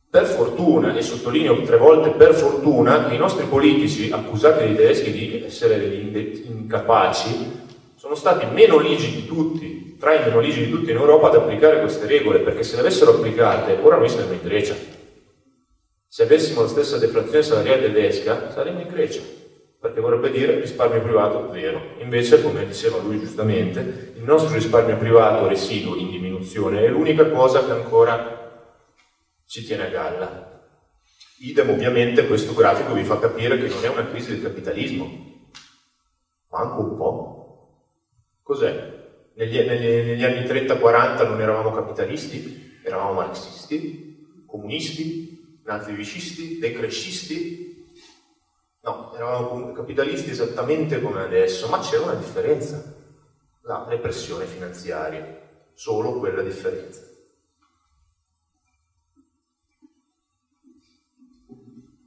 per fortuna, e sottolineo tre volte per fortuna, i nostri politici accusati dai tedeschi di essere degli incapaci sono stati meno ligi di tutti, tra i meno ligi di tutti in Europa ad applicare queste regole, perché se le avessero applicate ora noi saremmo in Grecia. Se avessimo la stessa deflazione salariale tedesca, saremmo in Grecia, perché vorrebbe dire risparmio privato zero. Invece, come diceva lui giustamente, il nostro risparmio privato residuo in diminuzione è l'unica cosa che ancora ci tiene a galla. Idem ovviamente questo grafico vi fa capire che non è una crisi del capitalismo, manco un po'. Cos'è? Negli, negli, negli anni 30-40 non eravamo capitalisti, eravamo marxisti, comunisti, nazifascisti, decrescisti. No, eravamo capitalisti esattamente come adesso, ma c'era una differenza, la repressione finanziaria, solo quella differenza.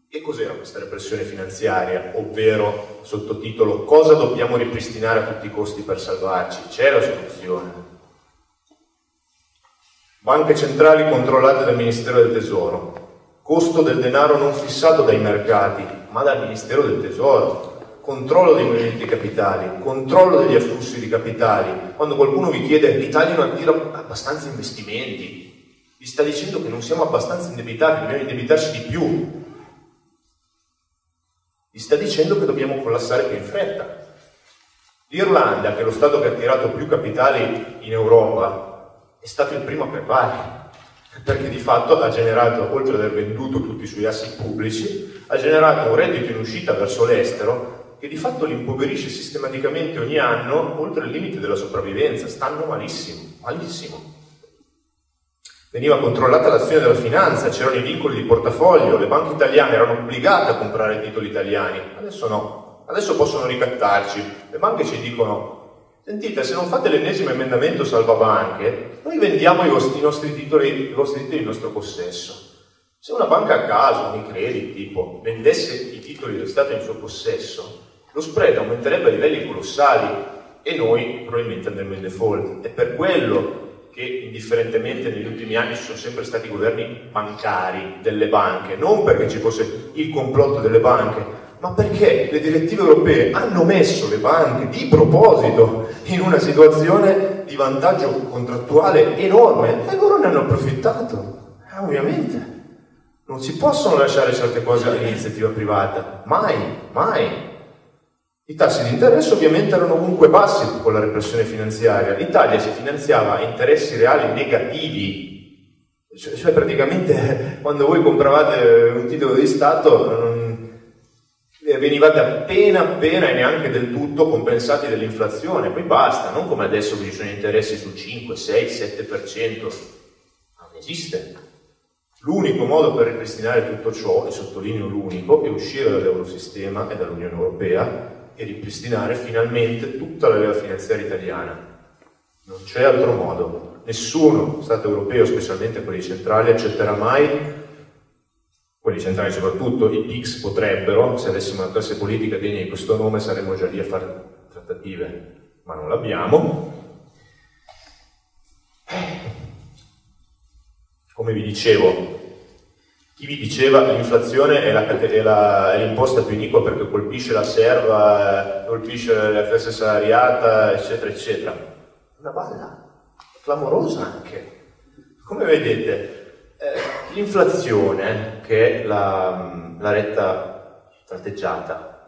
E cos'era questa repressione finanziaria? Ovvero, sottotitolo, cosa dobbiamo ripristinare a tutti i costi per salvarci? C'è la soluzione. Banche centrali controllate dal Ministero del Tesoro, costo del denaro non fissato dai mercati, ma dal Ministero del Tesoro, controllo dei movimenti capitali, controllo degli afflussi di capitali. Quando qualcuno vi chiede l'Italia non attira abbastanza investimenti, vi sta dicendo che non siamo abbastanza indebitati, dobbiamo indebitarci di più. Vi sta dicendo che dobbiamo collassare più in fretta. L'Irlanda, che è lo Stato che ha attirato più capitali in Europa, è stato il primo a preparare perché di fatto ha generato, oltre ad aver venduto tutti i suoi assi pubblici, ha generato un reddito in uscita verso l'estero che di fatto li impoverisce sistematicamente ogni anno oltre il limite della sopravvivenza. Stanno malissimo, malissimo. Veniva controllata l'azione della finanza, c'erano i vincoli di portafoglio, le banche italiane erano obbligate a comprare titoli italiani, adesso no, adesso possono ricattarci. Le banche ci dicono Sentite, se non fate l'ennesimo emendamento salvabanche, noi vendiamo i vostri, i nostri titoli, i vostri titoli in nostro possesso. Se una banca a caso, un credit tipo, vendesse i titoli del Stato in suo possesso, lo spread aumenterebbe a livelli colossali e noi probabilmente andremo in default. È per quello che indifferentemente negli ultimi anni ci sono sempre stati governi bancari delle banche, non perché ci fosse il complotto delle banche, ma perché le direttive europee hanno messo le banche di proposito in una situazione di vantaggio contrattuale enorme e loro ne hanno approfittato. Eh, ovviamente. Non si possono lasciare certe cose all'iniziativa privata, mai, mai. I tassi di interesse ovviamente erano comunque bassi con la repressione finanziaria. L'Italia si finanziava a interessi reali negativi, cioè, cioè praticamente quando voi compravate un titolo di Stato venivate appena appena e neanche del tutto compensati dall'inflazione, poi basta, non come adesso che ci sono interessi sul 5, 6, 7%, non esiste. L'unico modo per ripristinare tutto ciò, e sottolineo l'unico, è uscire dall'Eurosistema e dall'Unione Europea e ripristinare finalmente tutta la leva finanziaria italiana. Non c'è altro modo. Nessuno Stato europeo, specialmente quelli centrali, accetterà mai quelli centrali soprattutto, i PIX potrebbero, se avessimo una classe politica degna di questo nome, saremmo già lì a fare trattative, ma non l'abbiamo. Come vi dicevo, chi vi diceva l'inflazione è, la, è, l'imposta più iniqua perché colpisce la serva, colpisce la classe salariata, eccetera, eccetera. Una balla, clamorosa anche. Come vedete, Eh, l'inflazione, che è la, la retta tratteggiata,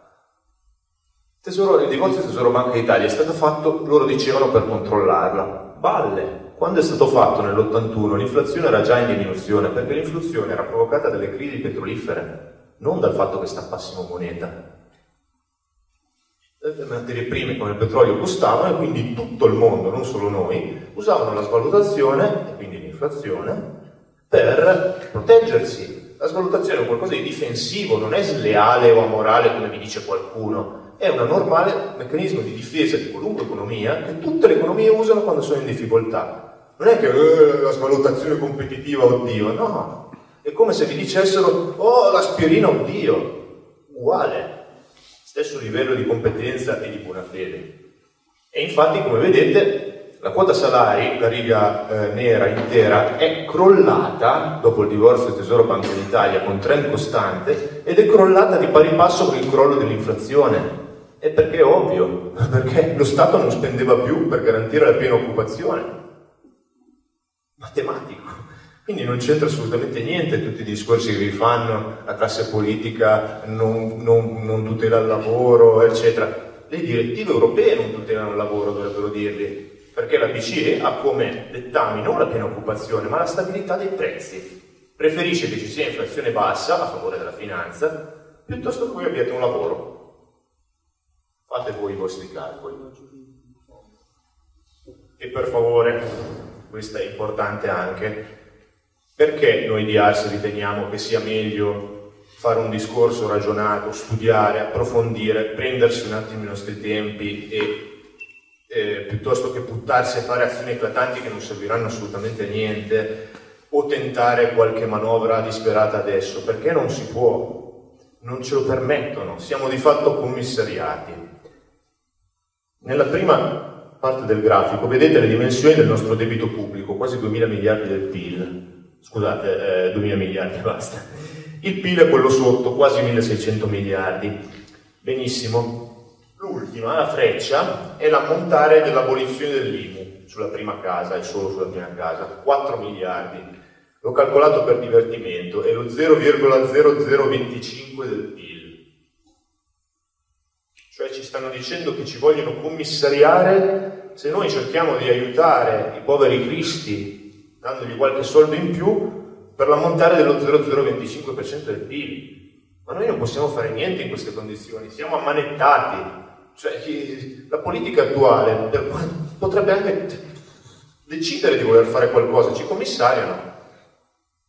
Tesoro, il divorzio Tesoro Banca d'Italia è stato fatto, loro dicevano, per controllarla. Balle! Quando è stato fatto nell'81 l'inflazione era già in diminuzione, perché l'inflazione era provocata dalle crisi petrolifere, non dal fatto che stappassimo moneta. Le materie prime come il petrolio costavano e quindi tutto il mondo, non solo noi, usavano la svalutazione, e quindi l'inflazione, per proteggersi. La svalutazione è qualcosa di difensivo, non è sleale o amorale come vi dice qualcuno, è un normale meccanismo di difesa di qualunque economia che tutte le economie usano quando sono in difficoltà. Non è che eh, la svalutazione competitiva, oddio, no. È come se vi dicessero, oh, l'aspirina, oddio. Uguale. Stesso livello di competenza e di buona fede. E infatti, come vedete, la quota salari, la riga eh, nera intera, è crollata dopo il divorzio del Tesoro Banco d'Italia con trend costante ed è crollata di pari passo con il crollo dell'inflazione. E perché è ovvio, perché lo Stato non spendeva più per garantire la piena occupazione. Matematico. Quindi non c'entra assolutamente niente tutti i discorsi che vi fanno, la classe politica non, non, non tutela il lavoro, eccetera. Le direttive europee non tutelano il lavoro, dovrebbero dirvi, perché la BCE ha come dettami non la piena occupazione, ma la stabilità dei prezzi. Preferisce che ci sia inflazione bassa a favore della finanza, piuttosto che abbiate un lavoro. Fate voi i vostri calcoli. E per favore, questo è importante anche, perché noi di Ars riteniamo che sia meglio fare un discorso ragionato, studiare, approfondire, prendersi un attimo i nostri tempi e eh, piuttosto che buttarsi a fare azioni eclatanti che non serviranno assolutamente a niente o tentare qualche manovra disperata adesso, perché non si può, non ce lo permettono, siamo di fatto commissariati. Nella prima parte del grafico vedete le dimensioni del nostro debito pubblico, quasi 2000 miliardi del PIL. Scusate, eh, 2000 miliardi, basta. Il PIL è quello sotto, quasi 1600 miliardi. Benissimo. L'ultima, la freccia, è l'ammontare dell'abolizione dell'IMU sulla prima casa e solo sulla prima casa, 4 miliardi. L'ho calcolato per divertimento, è lo 0,0025 del PIL cioè ci stanno dicendo che ci vogliono commissariare se noi cerchiamo di aiutare i poveri cristi dandogli qualche soldo in più per l'ammontare dello 0,025% del PIL. Ma noi non possiamo fare niente in queste condizioni, siamo ammanettati. Cioè, la politica attuale potrebbe anche decidere di voler fare qualcosa, ci commissariano.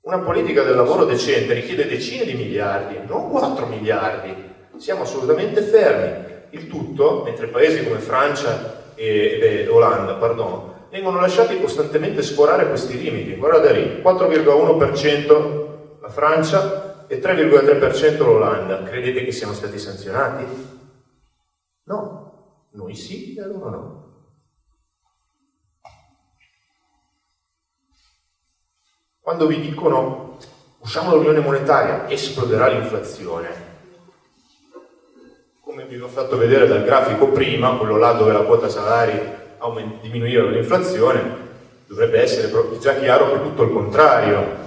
Una politica del lavoro decente richiede decine di miliardi, non 4 miliardi. Siamo assolutamente fermi. Il tutto, mentre paesi come Francia e, e Olanda, pardon, vengono lasciati costantemente sforare questi limiti. Guardate lì, 4,1% la Francia e 3,3% l'Olanda. Credete che siano stati sanzionati? No, noi sì e loro no. Quando vi dicono usciamo dall'unione monetaria, esploderà l'inflazione, come vi ho fatto vedere dal grafico prima, quello là dove la quota salari diminuiva l'inflazione, dovrebbe essere già chiaro che tutto il contrario.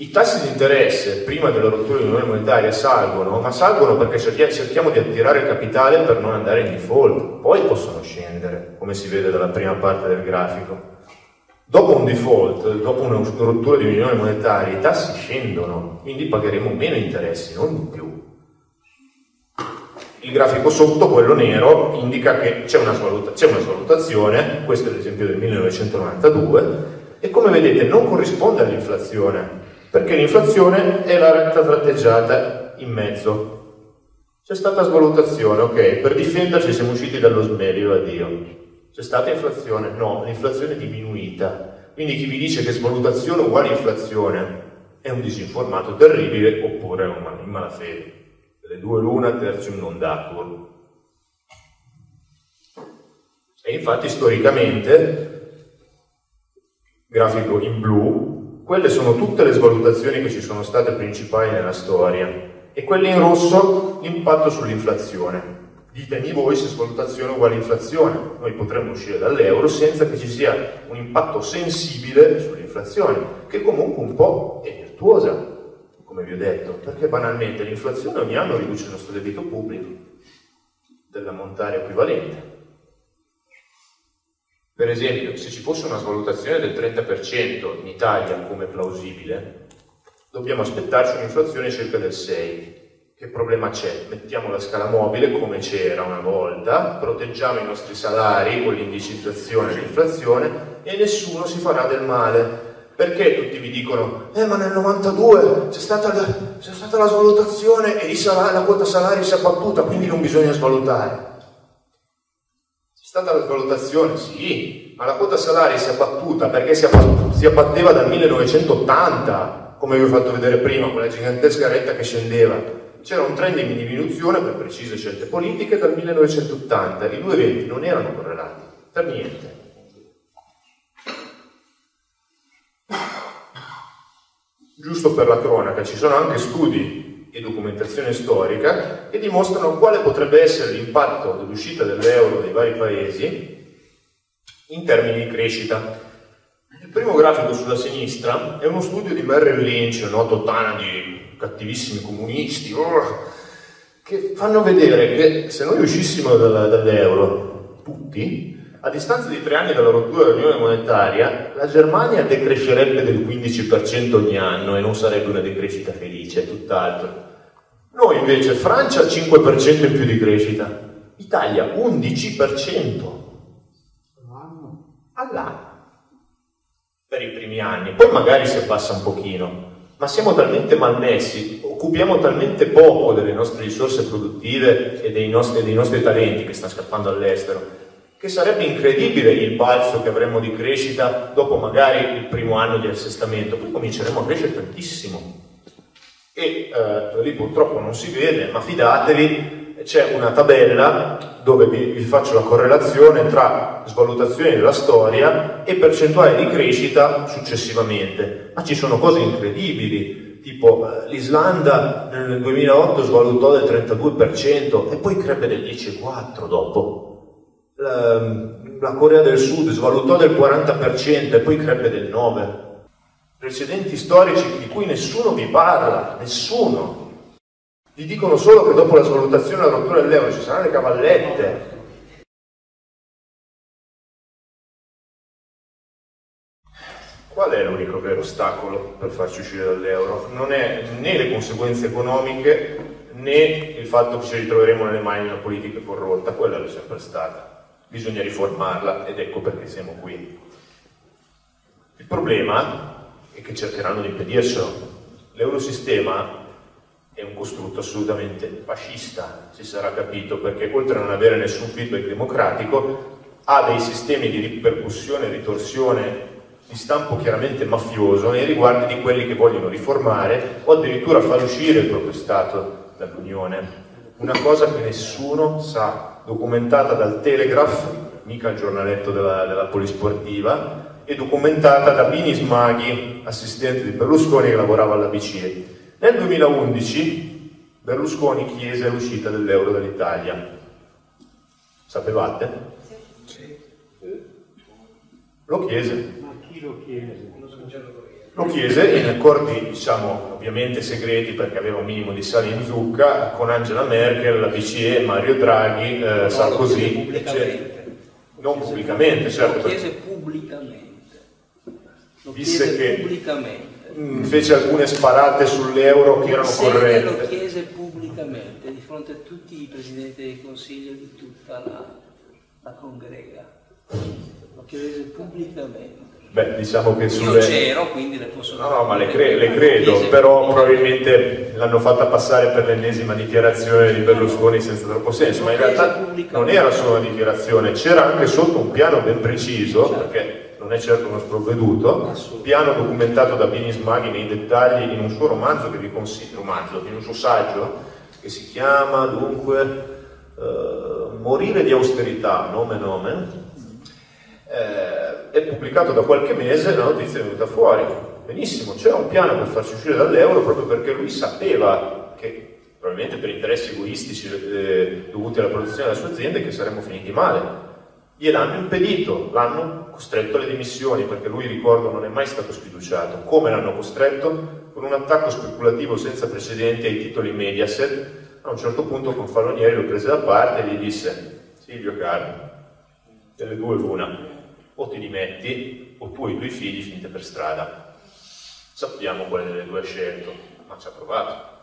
I tassi di interesse prima della rottura dell'unione monetaria salgono, ma salgono perché cerchiamo di attirare capitale per non andare in default, poi possono scendere, come si vede dalla prima parte del grafico. Dopo un default, dopo una rottura di unione monetaria, i tassi scendono, quindi pagheremo meno interessi, non di più. Il grafico sotto, quello nero, indica che c'è una, svaluta, una svalutazione, questo è l'esempio del 1992, e come vedete non corrisponde all'inflazione, perché l'inflazione è la retta tratteggiata in mezzo. C'è stata svalutazione, ok, per difenderci siamo usciti dallo smerito, addio. C'è stata inflazione? No, l'inflazione è diminuita. Quindi chi vi dice che svalutazione uguale inflazione è un disinformato terribile oppure è un in malafede le due luna tertium non datur. E infatti storicamente, grafico in blu, quelle sono tutte le svalutazioni che ci sono state principali nella storia e quelle in rosso l'impatto sull'inflazione. Ditemi voi se svalutazione uguale inflazione. Noi potremmo uscire dall'euro senza che ci sia un impatto sensibile sull'inflazione, che comunque un po' è virtuosa, come vi ho detto, perché banalmente l'inflazione ogni anno riduce il nostro debito pubblico dell'ammontare equivalente. Per esempio, se ci fosse una svalutazione del 30% in Italia come plausibile, dobbiamo aspettarci un'inflazione circa del 6%. Che problema c'è? Mettiamo la scala mobile come c'era una volta, proteggiamo i nostri salari con l'indicizzazione dell'inflazione e nessuno si farà del male. Perché tutti vi dicono, eh ma nel 92 c'è stata, la, stata la svalutazione e la quota salari si è abbattuta, quindi non bisogna svalutare. Stata la svalutazione? Sì, ma la quota salari si è abbattuta perché si, si abbatteva dal 1980, come vi ho fatto vedere prima, con la gigantesca retta che scendeva c'era un trend in diminuzione per precise scelte politiche dal 1980, i due eventi non erano correlati, per niente. Giusto per la cronaca, ci sono anche studi e documentazione storica che dimostrano quale potrebbe essere l'impatto dell'uscita dell'euro dei vari paesi in termini di crescita. Il primo grafico sulla sinistra è uno studio di Merrill Lynch, noto tana di cattivissimi comunisti, oh, che fanno vedere che se noi uscissimo dall'euro, tutti, a distanza di tre anni dalla rottura dell'unione monetaria, la Germania decrescerebbe del 15% ogni anno e non sarebbe una decrescita felice, tutt'altro. Noi invece, Francia 5% in più di crescita, Italia 11% all'anno? Per i primi anni, poi magari si abbassa un pochino, ma siamo talmente malmessi, occupiamo talmente poco delle nostre risorse produttive e dei nostri, dei nostri talenti che stanno scappando all'estero, che sarebbe incredibile il balzo che avremmo di crescita dopo magari il primo anno di assestamento, poi cominceremo a crescere tantissimo. E eh, lì purtroppo non si vede, ma fidatevi, c'è una tabella dove vi, vi, faccio la correlazione tra svalutazione della storia e percentuale di crescita successivamente. Ma ci sono cose incredibili, tipo eh, l'Islanda nel 2008 svalutò del 32% e poi crebbe del 10,4% dopo. La, la Corea del Sud svalutò del 40% e poi crebbe del 9%. Precedenti storici di cui nessuno vi parla, nessuno. Vi dicono solo che dopo la svalutazione e la rottura dell'euro ci saranno le cavallette. Qual è l'unico vero ostacolo per farci uscire dall'euro? Non è né le conseguenze economiche né il fatto che ci ritroveremo nelle mani di una politica corrotta, quella è sempre stata. Bisogna riformarla ed ecco perché siamo qui. Il problema è che cercheranno di impedircelo. L'eurosistema è un costrutto assolutamente fascista, si sarà capito, perché oltre a non avere nessun feedback democratico, ha dei sistemi di ripercussione e ritorsione di stampo chiaramente mafioso nei riguardi di quelli che vogliono riformare o addirittura far uscire il proprio Stato dall'Unione. Una cosa che nessuno sa, documentata dal Telegraph, mica il giornaletto della, della polisportiva, e documentata da Bini Smaghi, assistente di Berlusconi che lavorava alla BCE. Nel 2011 Berlusconi chiese l'uscita dell'euro dall'Italia. Sapevate? Sì. Lo chiese. Ma chi lo chiese? Lo chiese in accordi, diciamo, ovviamente segreti perché aveva un minimo di sale in zucca, con Angela Merkel, la BCE, Mario Draghi, eh, Sarkozy, eccetera. Non pubblicamente, certo. Lo chiese pubblicamente. Lo Disse chiese che pubblicamente Mm, fece alcune sparate sull'euro che erano corrette. lo chiese pubblicamente di fronte a tutti i presidenti del Consiglio di tutta la, la congrega. Lo chiese pubblicamente. Beh, diciamo che sulle... Io c'ero, quindi le posso... No, no, ma le, cre le credo, però probabilmente l'hanno fatta passare per l'ennesima dichiarazione di Berlusconi senza troppo senso, ma in realtà non era solo una dichiarazione, c'era anche sotto un piano ben preciso, certo. perché non è certo uno sprovveduto, piano documentato da Bini Smaghi nei dettagli in un suo romanzo che vi consiglio, romanzo, in un suo saggio, che si chiama dunque uh, Morire di austerità, nome nome, eh, è pubblicato da qualche mese, la notizia è venuta fuori. Benissimo, c'era un piano per farci uscire dall'euro proprio perché lui sapeva che probabilmente per interessi egoistici eh, dovuti alla protezione della sua azienda, che saremmo finiti male. Gliel'hanno impedito, l'hanno costretto alle dimissioni, perché lui, ricordo, non è mai stato sfiduciato. Come l'hanno costretto? Con un attacco speculativo senza precedenti ai titoli Mediaset. A un certo punto con Fallonieri lo prese da parte e gli disse Silvio caro, delle due l'una, o ti dimetti o tu e i tuoi figli finite per strada. Sappiamo quale delle due ha scelto, ma ci ha provato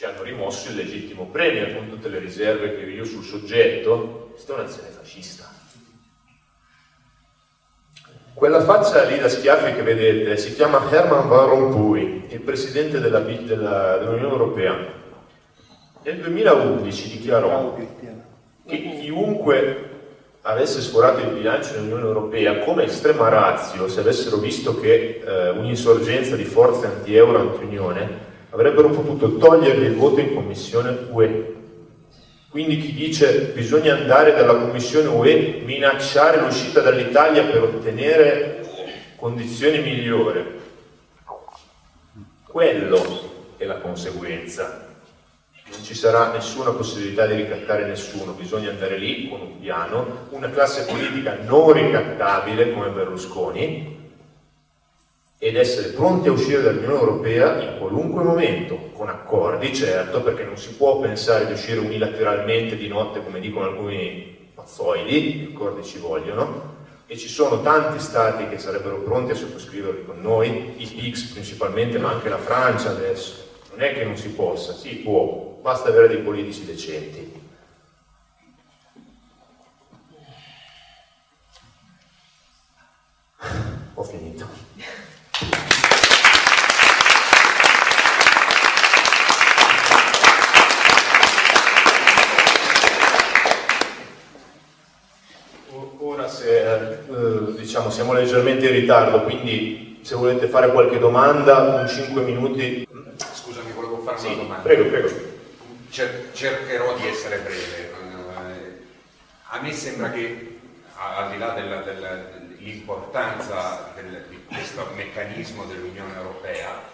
ci hanno rimosso il legittimo premio con tutte le riserve che io sul soggetto, questa è un'azione fascista. Quella faccia lì da schiaffi che vedete si chiama Herman Van Rompuy, il presidente della, della, dell'Unione Europea. Nel 2011 dichiarò che chiunque avesse sforato il bilancio dell'Unione Europea come estrema razio, se avessero visto che eh, un'insorgenza di forze anti-euro, anti-unione, avrebbero potuto togliergli il voto in Commissione UE. Quindi chi dice bisogna andare dalla Commissione UE, minacciare l'uscita dall'Italia per ottenere condizioni migliori, quello è la conseguenza. Non ci sarà nessuna possibilità di ricattare nessuno, bisogna andare lì con un piano, una classe politica non ricattabile come Berlusconi, ed essere pronti a uscire dall'Unione Europea in qualunque momento, con accordi certo, perché non si può pensare di uscire unilateralmente di notte come dicono alcuni pazzoidi, accordi ci vogliono, e ci sono tanti stati che sarebbero pronti a sottoscriverli con noi, i PIX principalmente, ma anche la Francia adesso. Non è che non si possa, si può, basta avere dei politici decenti. Ho finito. eh, diciamo, siamo leggermente in ritardo, quindi se volete fare qualche domanda, un 5 minuti. Scusami, volevo fare sì, una domanda. Prego, prego. Cer- cercherò di essere breve. Eh, a me sembra che, al di là dell'importanza del, di questo meccanismo dell'Unione Europea,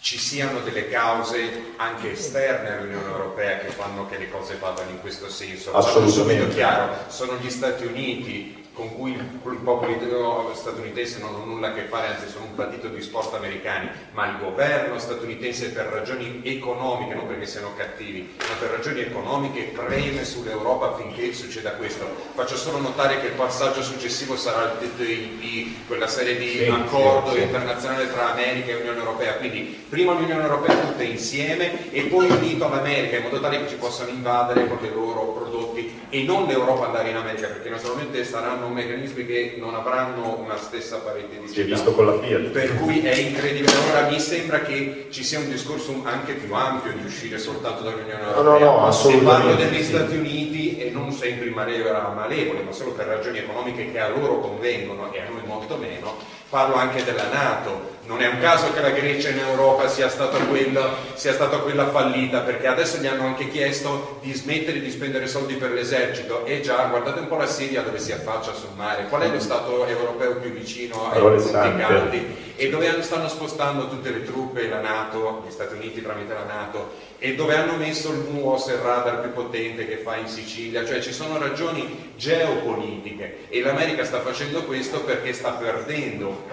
ci siano delle cause anche esterne all'Unione Europea che fanno che le cose vadano in questo senso. Assolutamente. chiaro, sono gli Stati Uniti con cui il popolo statunitense non ha nulla a che fare, anzi sono un partito di sport americani, ma il governo statunitense per ragioni economiche, non perché siano cattivi, ma per ragioni economiche preme sull'Europa affinché succeda questo. Faccio solo notare che il passaggio successivo sarà il TTIP, quella serie di sì, accordo sì, sì. internazionale tra America e Unione Europea, quindi prima l'Unione Europea tutte insieme e poi unito all'America in modo tale che ci possano invadere con i loro prodotti e non l'Europa andare in America perché naturalmente saranno meccanismi che non avranno una stessa parete di visto con la Fiat. Per cui è incredibile. Allora mi sembra che ci sia un discorso anche più ampio di uscire soltanto dall'Unione Europea. No, no, no, Se parlo degli sì. Stati Uniti e non sempre in maniera malevole, ma solo per ragioni economiche che a loro convengono e a noi molto meno, parlo anche della Nato non è un caso che la Grecia in Europa sia stata, quella, sia stata quella fallita, perché adesso gli hanno anche chiesto di smettere di spendere soldi per l'esercito. E già, guardate un po' la Siria dove si affaccia sul mare. Qual è lo Stato europeo più vicino ai punti caldi? E dove stanno spostando tutte le truppe, la Nato, gli Stati Uniti tramite la Nato, e dove hanno messo il MUOS, il radar più potente che fa in Sicilia, cioè ci sono ragioni geopolitiche e l'America sta facendo questo perché sta perdendo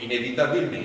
inevitabilmente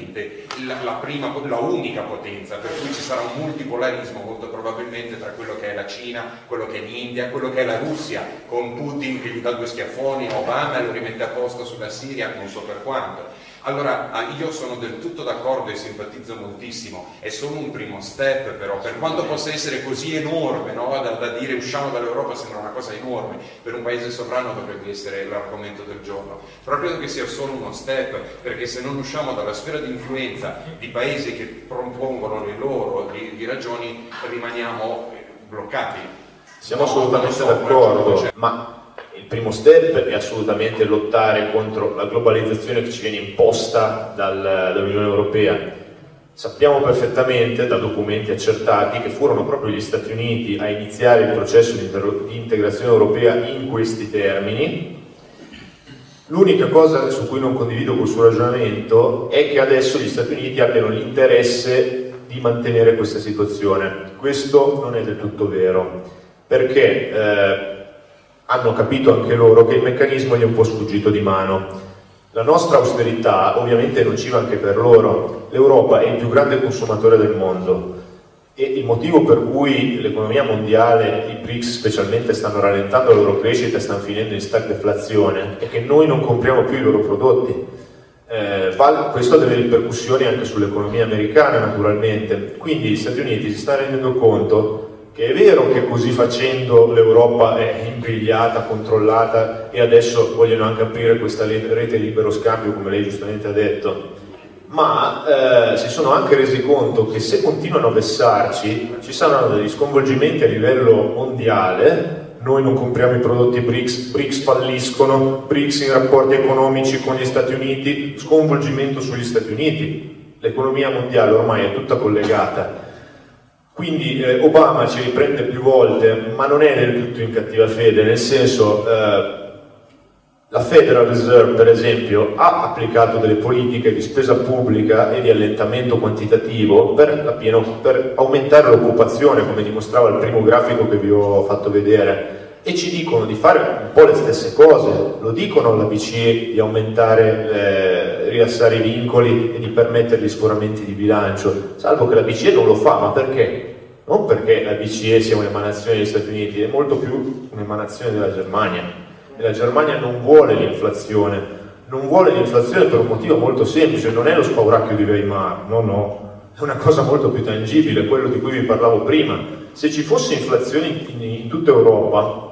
la, la, prima, la unica potenza, per cui ci sarà un multipolarismo molto probabilmente tra quello che è la Cina, quello che è l'India, quello che è la Russia, con Putin che gli dà due schiaffoni, Obama lo rimette a posto sulla Siria, non so per quanto. Allora, ah, io sono del tutto d'accordo e simpatizzo moltissimo, è solo un primo step però, per quanto possa essere così enorme, no? da, da, dire usciamo dall'Europa sembra una cosa enorme, per un paese sovrano dovrebbe essere l'argomento del giorno, però credo che sia solo uno step, perché se non usciamo dalla sfera di influenza di paesi che propongono le loro di, di ragioni, rimaniamo bloccati. Siamo assolutamente d'accordo, ma il primo step è assolutamente lottare contro la globalizzazione che ci viene imposta dal, dall'Unione Europea. Sappiamo perfettamente da documenti accertati che furono proprio gli Stati Uniti a iniziare il processo di, integrazione europea in questi termini. L'unica cosa su cui non condivido col suo ragionamento è che adesso gli Stati Uniti abbiano l'interesse di mantenere questa situazione. Questo non è del tutto vero, perché eh, hanno capito anche loro che il meccanismo gli è un po' sfuggito di mano. La nostra austerità ovviamente è nociva anche per loro. L'Europa è il più grande consumatore del mondo e il motivo per cui l'economia mondiale, i BRICS specialmente, stanno rallentando la loro crescita e stanno finendo in stagflazione è che noi non compriamo più i loro prodotti. Eh, questo ha delle ripercussioni anche sull'economia americana naturalmente, quindi gli Stati Uniti si stanno rendendo conto che è vero che così facendo l'Europa è imbrigliata, controllata e adesso vogliono anche aprire questa rete libero scambio, come lei giustamente ha detto, ma eh, si sono anche resi conto che se continuano a vessarci ci saranno degli sconvolgimenti a livello mondiale, noi non compriamo i prodotti BRICS, BRICS falliscono, BRICS in rapporti economici con gli Stati Uniti, sconvolgimento sugli Stati Uniti, l'economia mondiale ormai è tutta collegata quindi eh, Obama ci riprende più volte, ma non è del tutto in cattiva fede, nel senso eh, la Federal Reserve per esempio ha applicato delle politiche di spesa pubblica e di allentamento quantitativo per, pieno, per aumentare l'occupazione, come dimostrava il primo grafico che vi ho fatto vedere e ci dicono di fare un po' le stesse cose, lo dicono alla BCE di aumentare, eh, rilassare i vincoli e di permettere gli sforamenti di bilancio, salvo che la BCE non lo fa, ma perché? Non perché la BCE sia un'emanazione degli Stati Uniti, è molto più un'emanazione della Germania. E la Germania non vuole l'inflazione, non vuole l'inflazione per un motivo molto semplice, non è lo spauracchio di Weimar, no, no, è una cosa molto più tangibile, quello di cui vi parlavo prima. Se ci fosse inflazione in, in tutta Europa,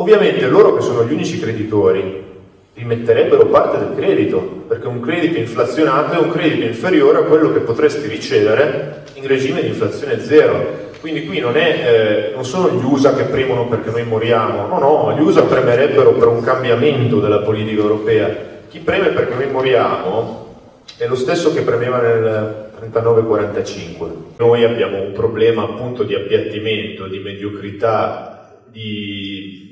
Ovviamente loro che sono gli unici creditori rimetterebbero parte del credito, perché un credito inflazionato è un credito inferiore a quello che potresti ricevere in regime di inflazione zero. Quindi qui non, è, eh, non sono gli USA che premono perché noi moriamo, no, no, gli USA premerebbero per un cambiamento della politica europea. Chi preme perché noi moriamo è lo stesso che premeva nel 39-45. Noi abbiamo un problema appunto di appiattimento, di mediocrità, di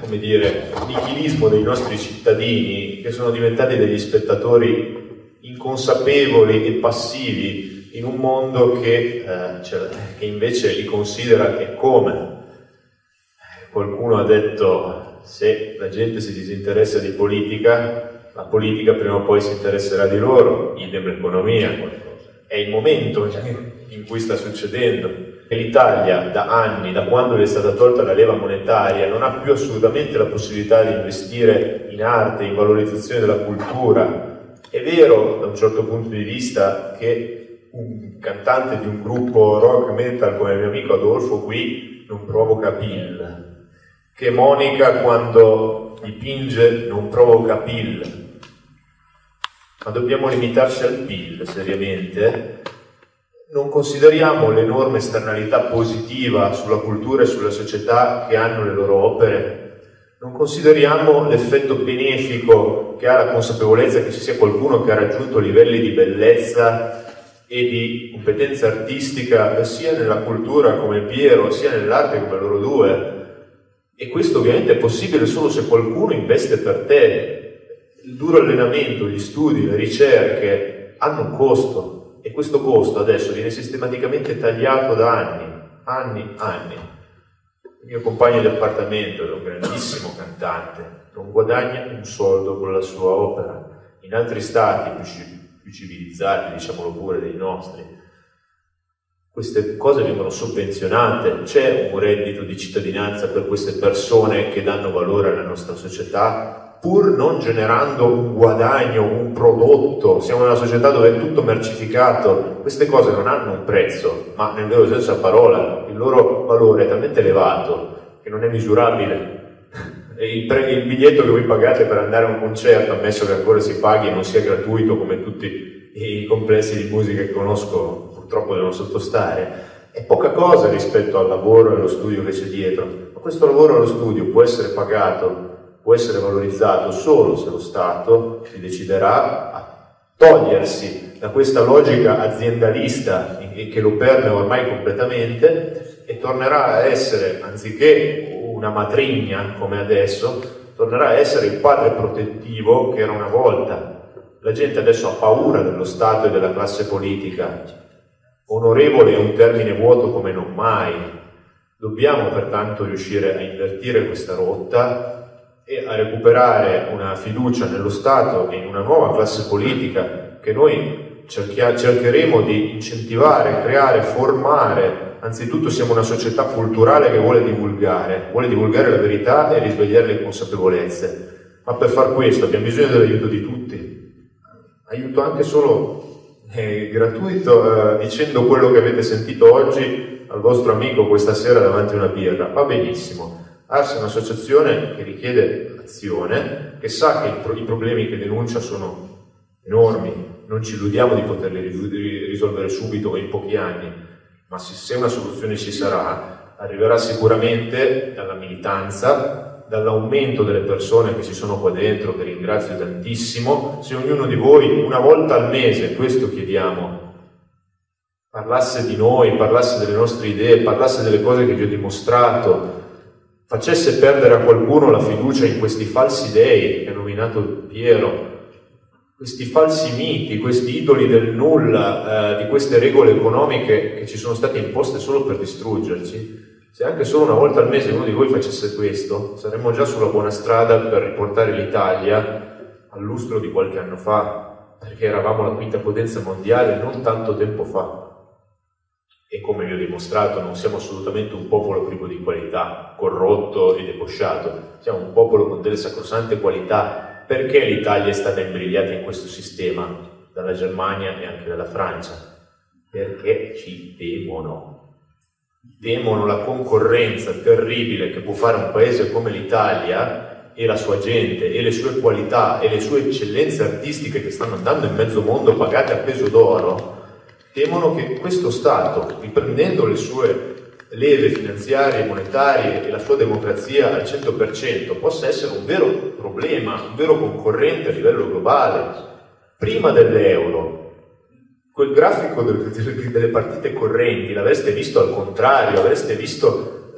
come dire, nichilismo dei nostri cittadini che sono diventati degli spettatori inconsapevoli e passivi in un mondo che, eh, cioè, che invece li considera che come. Qualcuno ha detto se la gente si disinteressa di politica, la politica prima o poi si interesserà di loro, idem l'economia. È il momento in cui sta succedendo l'Italia da anni, da quando le è stata tolta la leva monetaria, non ha più assolutamente la possibilità di investire in arte, in valorizzazione della cultura. È vero da un certo punto di vista che un cantante di un gruppo rock metal come il mio amico Adolfo qui non provoca pill, che Monica quando dipinge non provoca pill, ma dobbiamo limitarci al pill seriamente non consideriamo l'enorme esternalità positiva sulla cultura e sulla società che hanno le loro opere, non consideriamo l'effetto benefico che ha la consapevolezza che ci sia qualcuno che ha raggiunto livelli di bellezza e di competenza artistica sia nella cultura come Piero, sia nell'arte come loro due. E questo ovviamente è possibile solo se qualcuno investe per te. Il duro allenamento, gli studi, le ricerche hanno un costo, e questo costo adesso viene sistematicamente tagliato da anni, anni, anni. Il mio compagno di appartamento è un grandissimo cantante, non guadagna un soldo con la sua opera. In altri stati più, più civilizzati, diciamolo pure, dei nostri, queste cose vengono sovvenzionate, c'è un reddito di cittadinanza per queste persone che danno valore alla nostra società, pur non generando un guadagno, un prodotto, siamo in una società dove è tutto mercificato, queste cose non hanno un prezzo, ma nel vero senso della parola, il loro valore è talmente elevato che non è misurabile. Il, pre- il, biglietto che voi pagate per andare a un concerto, ammesso che ancora si paghi e non sia gratuito come tutti i complessi di musica che conosco purtroppo devono sottostare, è poca cosa rispetto al lavoro e allo studio che c'è dietro. Ma questo lavoro e allo studio può essere pagato può essere valorizzato solo se lo Stato si deciderà a togliersi da questa logica aziendalista che lo permea ormai completamente e tornerà a essere, anziché una matrigna come adesso, tornerà a essere il padre protettivo che era una volta. La gente adesso ha paura dello Stato e della classe politica, Onorevole è un termine vuoto come non mai. Dobbiamo pertanto riuscire a invertire questa rotta e a recuperare una fiducia nello Stato e in una nuova classe politica che noi cercheremo di incentivare, creare, formare. Anzitutto siamo una società culturale che vuole divulgare, vuole divulgare la verità e risvegliare le consapevolezze. Ma per far questo abbiamo bisogno dell'aiuto di tutti. Aiuto anche solo eh, gratuito eh, dicendo quello che avete sentito oggi al vostro amico questa sera davanti a una birra, va benissimo. Ars è un'associazione che richiede azione, che sa che i problemi che denuncia sono enormi, non ci illudiamo di poterli risolvere subito o in pochi anni, ma se una soluzione ci sarà, arriverà sicuramente dalla militanza, dall'aumento delle persone che ci sono qua dentro, che ringrazio tantissimo, se ognuno di voi una volta al mese, questo chiediamo, parlasse di noi, parlasse delle nostre idee, parlasse delle cose che vi ho dimostrato, facesse perdere a qualcuno la fiducia in questi falsi dei che ha nominato Piero, questi falsi miti, questi idoli del nulla, eh, di queste regole economiche che ci sono state imposte solo per distruggerci, se anche solo una volta al mese uno di voi facesse questo, saremmo già sulla buona strada per riportare l'Italia al lustro di qualche anno fa, perché eravamo la quinta potenza mondiale non tanto tempo fa. E come vi ho dimostrato, non siamo assolutamente un popolo privo di qualità, corrotto e debosciato, siamo un popolo con delle sacrosante qualità. Perché l'Italia è stata imbrigliata in questo sistema dalla Germania e anche dalla Francia? Perché ci temono temono la concorrenza terribile che può fare un paese come l'Italia e la sua gente e le sue qualità e le sue eccellenze artistiche che stanno andando in mezzo mondo pagate a peso d'oro, temono che questo Stato, riprendendo le sue leve finanziarie, monetarie e la sua democrazia al 100%, possa essere un vero problema, un vero concorrente a livello globale. Prima dell'euro, quel grafico delle partite correnti l'avreste visto al contrario, avreste visto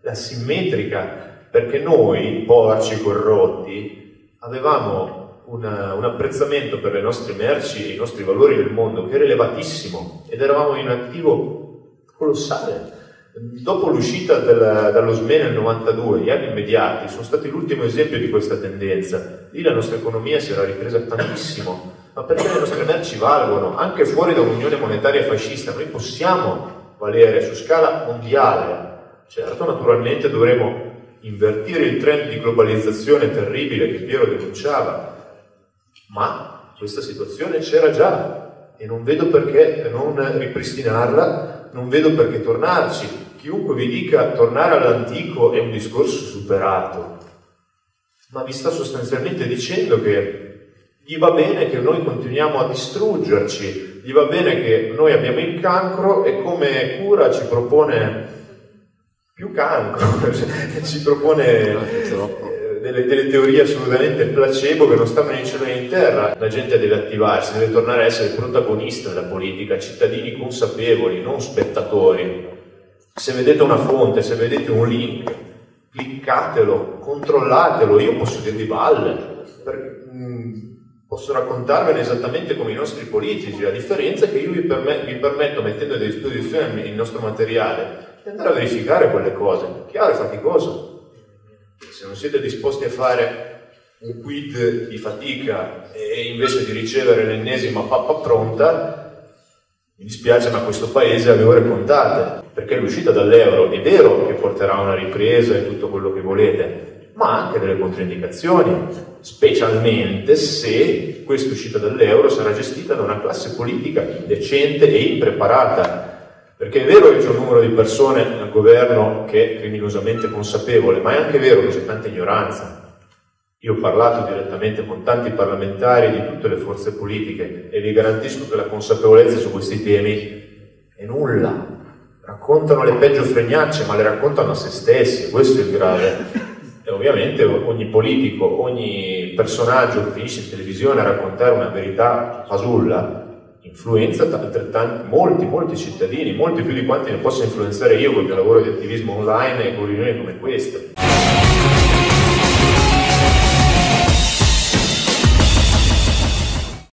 la simmetrica, perché noi, porci corrotti, avevamo una, un apprezzamento per le nostre merci e i nostri valori nel mondo che era elevatissimo ed eravamo in attivo colossale. Dopo l'uscita della, dallo SME nel 92, gli anni immediati sono stati l'ultimo esempio di questa tendenza. Lì la nostra economia si era ripresa tantissimo, ma perché le nostre merci valgono anche fuori da un'unione monetaria fascista. Noi possiamo valere su scala mondiale. Certo, naturalmente dovremo invertire il trend di globalizzazione terribile che Piero denunciava, ma questa situazione c'era già e non vedo perché non ripristinarla, non vedo perché tornarci. Chiunque vi dica tornare all'antico è un discorso superato, ma vi sta sostanzialmente dicendo che gli va bene che noi continuiamo a distruggerci, gli va bene che noi abbiamo il cancro e come cura ci propone più cancro, ci propone eh, delle, delle, teorie assolutamente placebo che non stanno né in cielo né in terra. La gente deve attivarsi, deve tornare a essere protagonista della politica, cittadini consapevoli, non spettatori. Se vedete una fonte, se vedete un link, cliccatelo, controllatelo, io posso dirvi balle. Mh, posso raccontarvene esattamente come i nostri politici, la differenza è che io vi, permet- vi permetto, mettendo a disposizione il nostro materiale, di andare a verificare quelle cose. Chiaro, è faticoso. Se non siete disposti a fare un quid di fatica e invece di ricevere l'ennesima pappa pronta, mi dispiace ma questo paese ha le ore contate, perché l'uscita dall'euro è vero che porterà a una ripresa e tutto quello che volete, ma anche delle controindicazioni, specialmente se questa uscita dall'euro sarà gestita da una classe politica indecente e impreparata. Perché è vero che c'è un numero di persone al governo che è criminosamente consapevole, ma è anche vero che c'è tanta ignoranza. Io ho parlato direttamente con tanti parlamentari di tutte le forze politiche e vi garantisco che la consapevolezza su questi temi è nulla. Raccontano le peggio fregnacce, ma le raccontano a se stessi, questo è il grave. E ovviamente ogni politico, ogni personaggio che finisce in televisione a raccontare una verità fasulla influenza altrettanti, molti, molti cittadini, molti più di quanti ne possa influenzare io col mio lavoro di attivismo online e con riunioni come queste.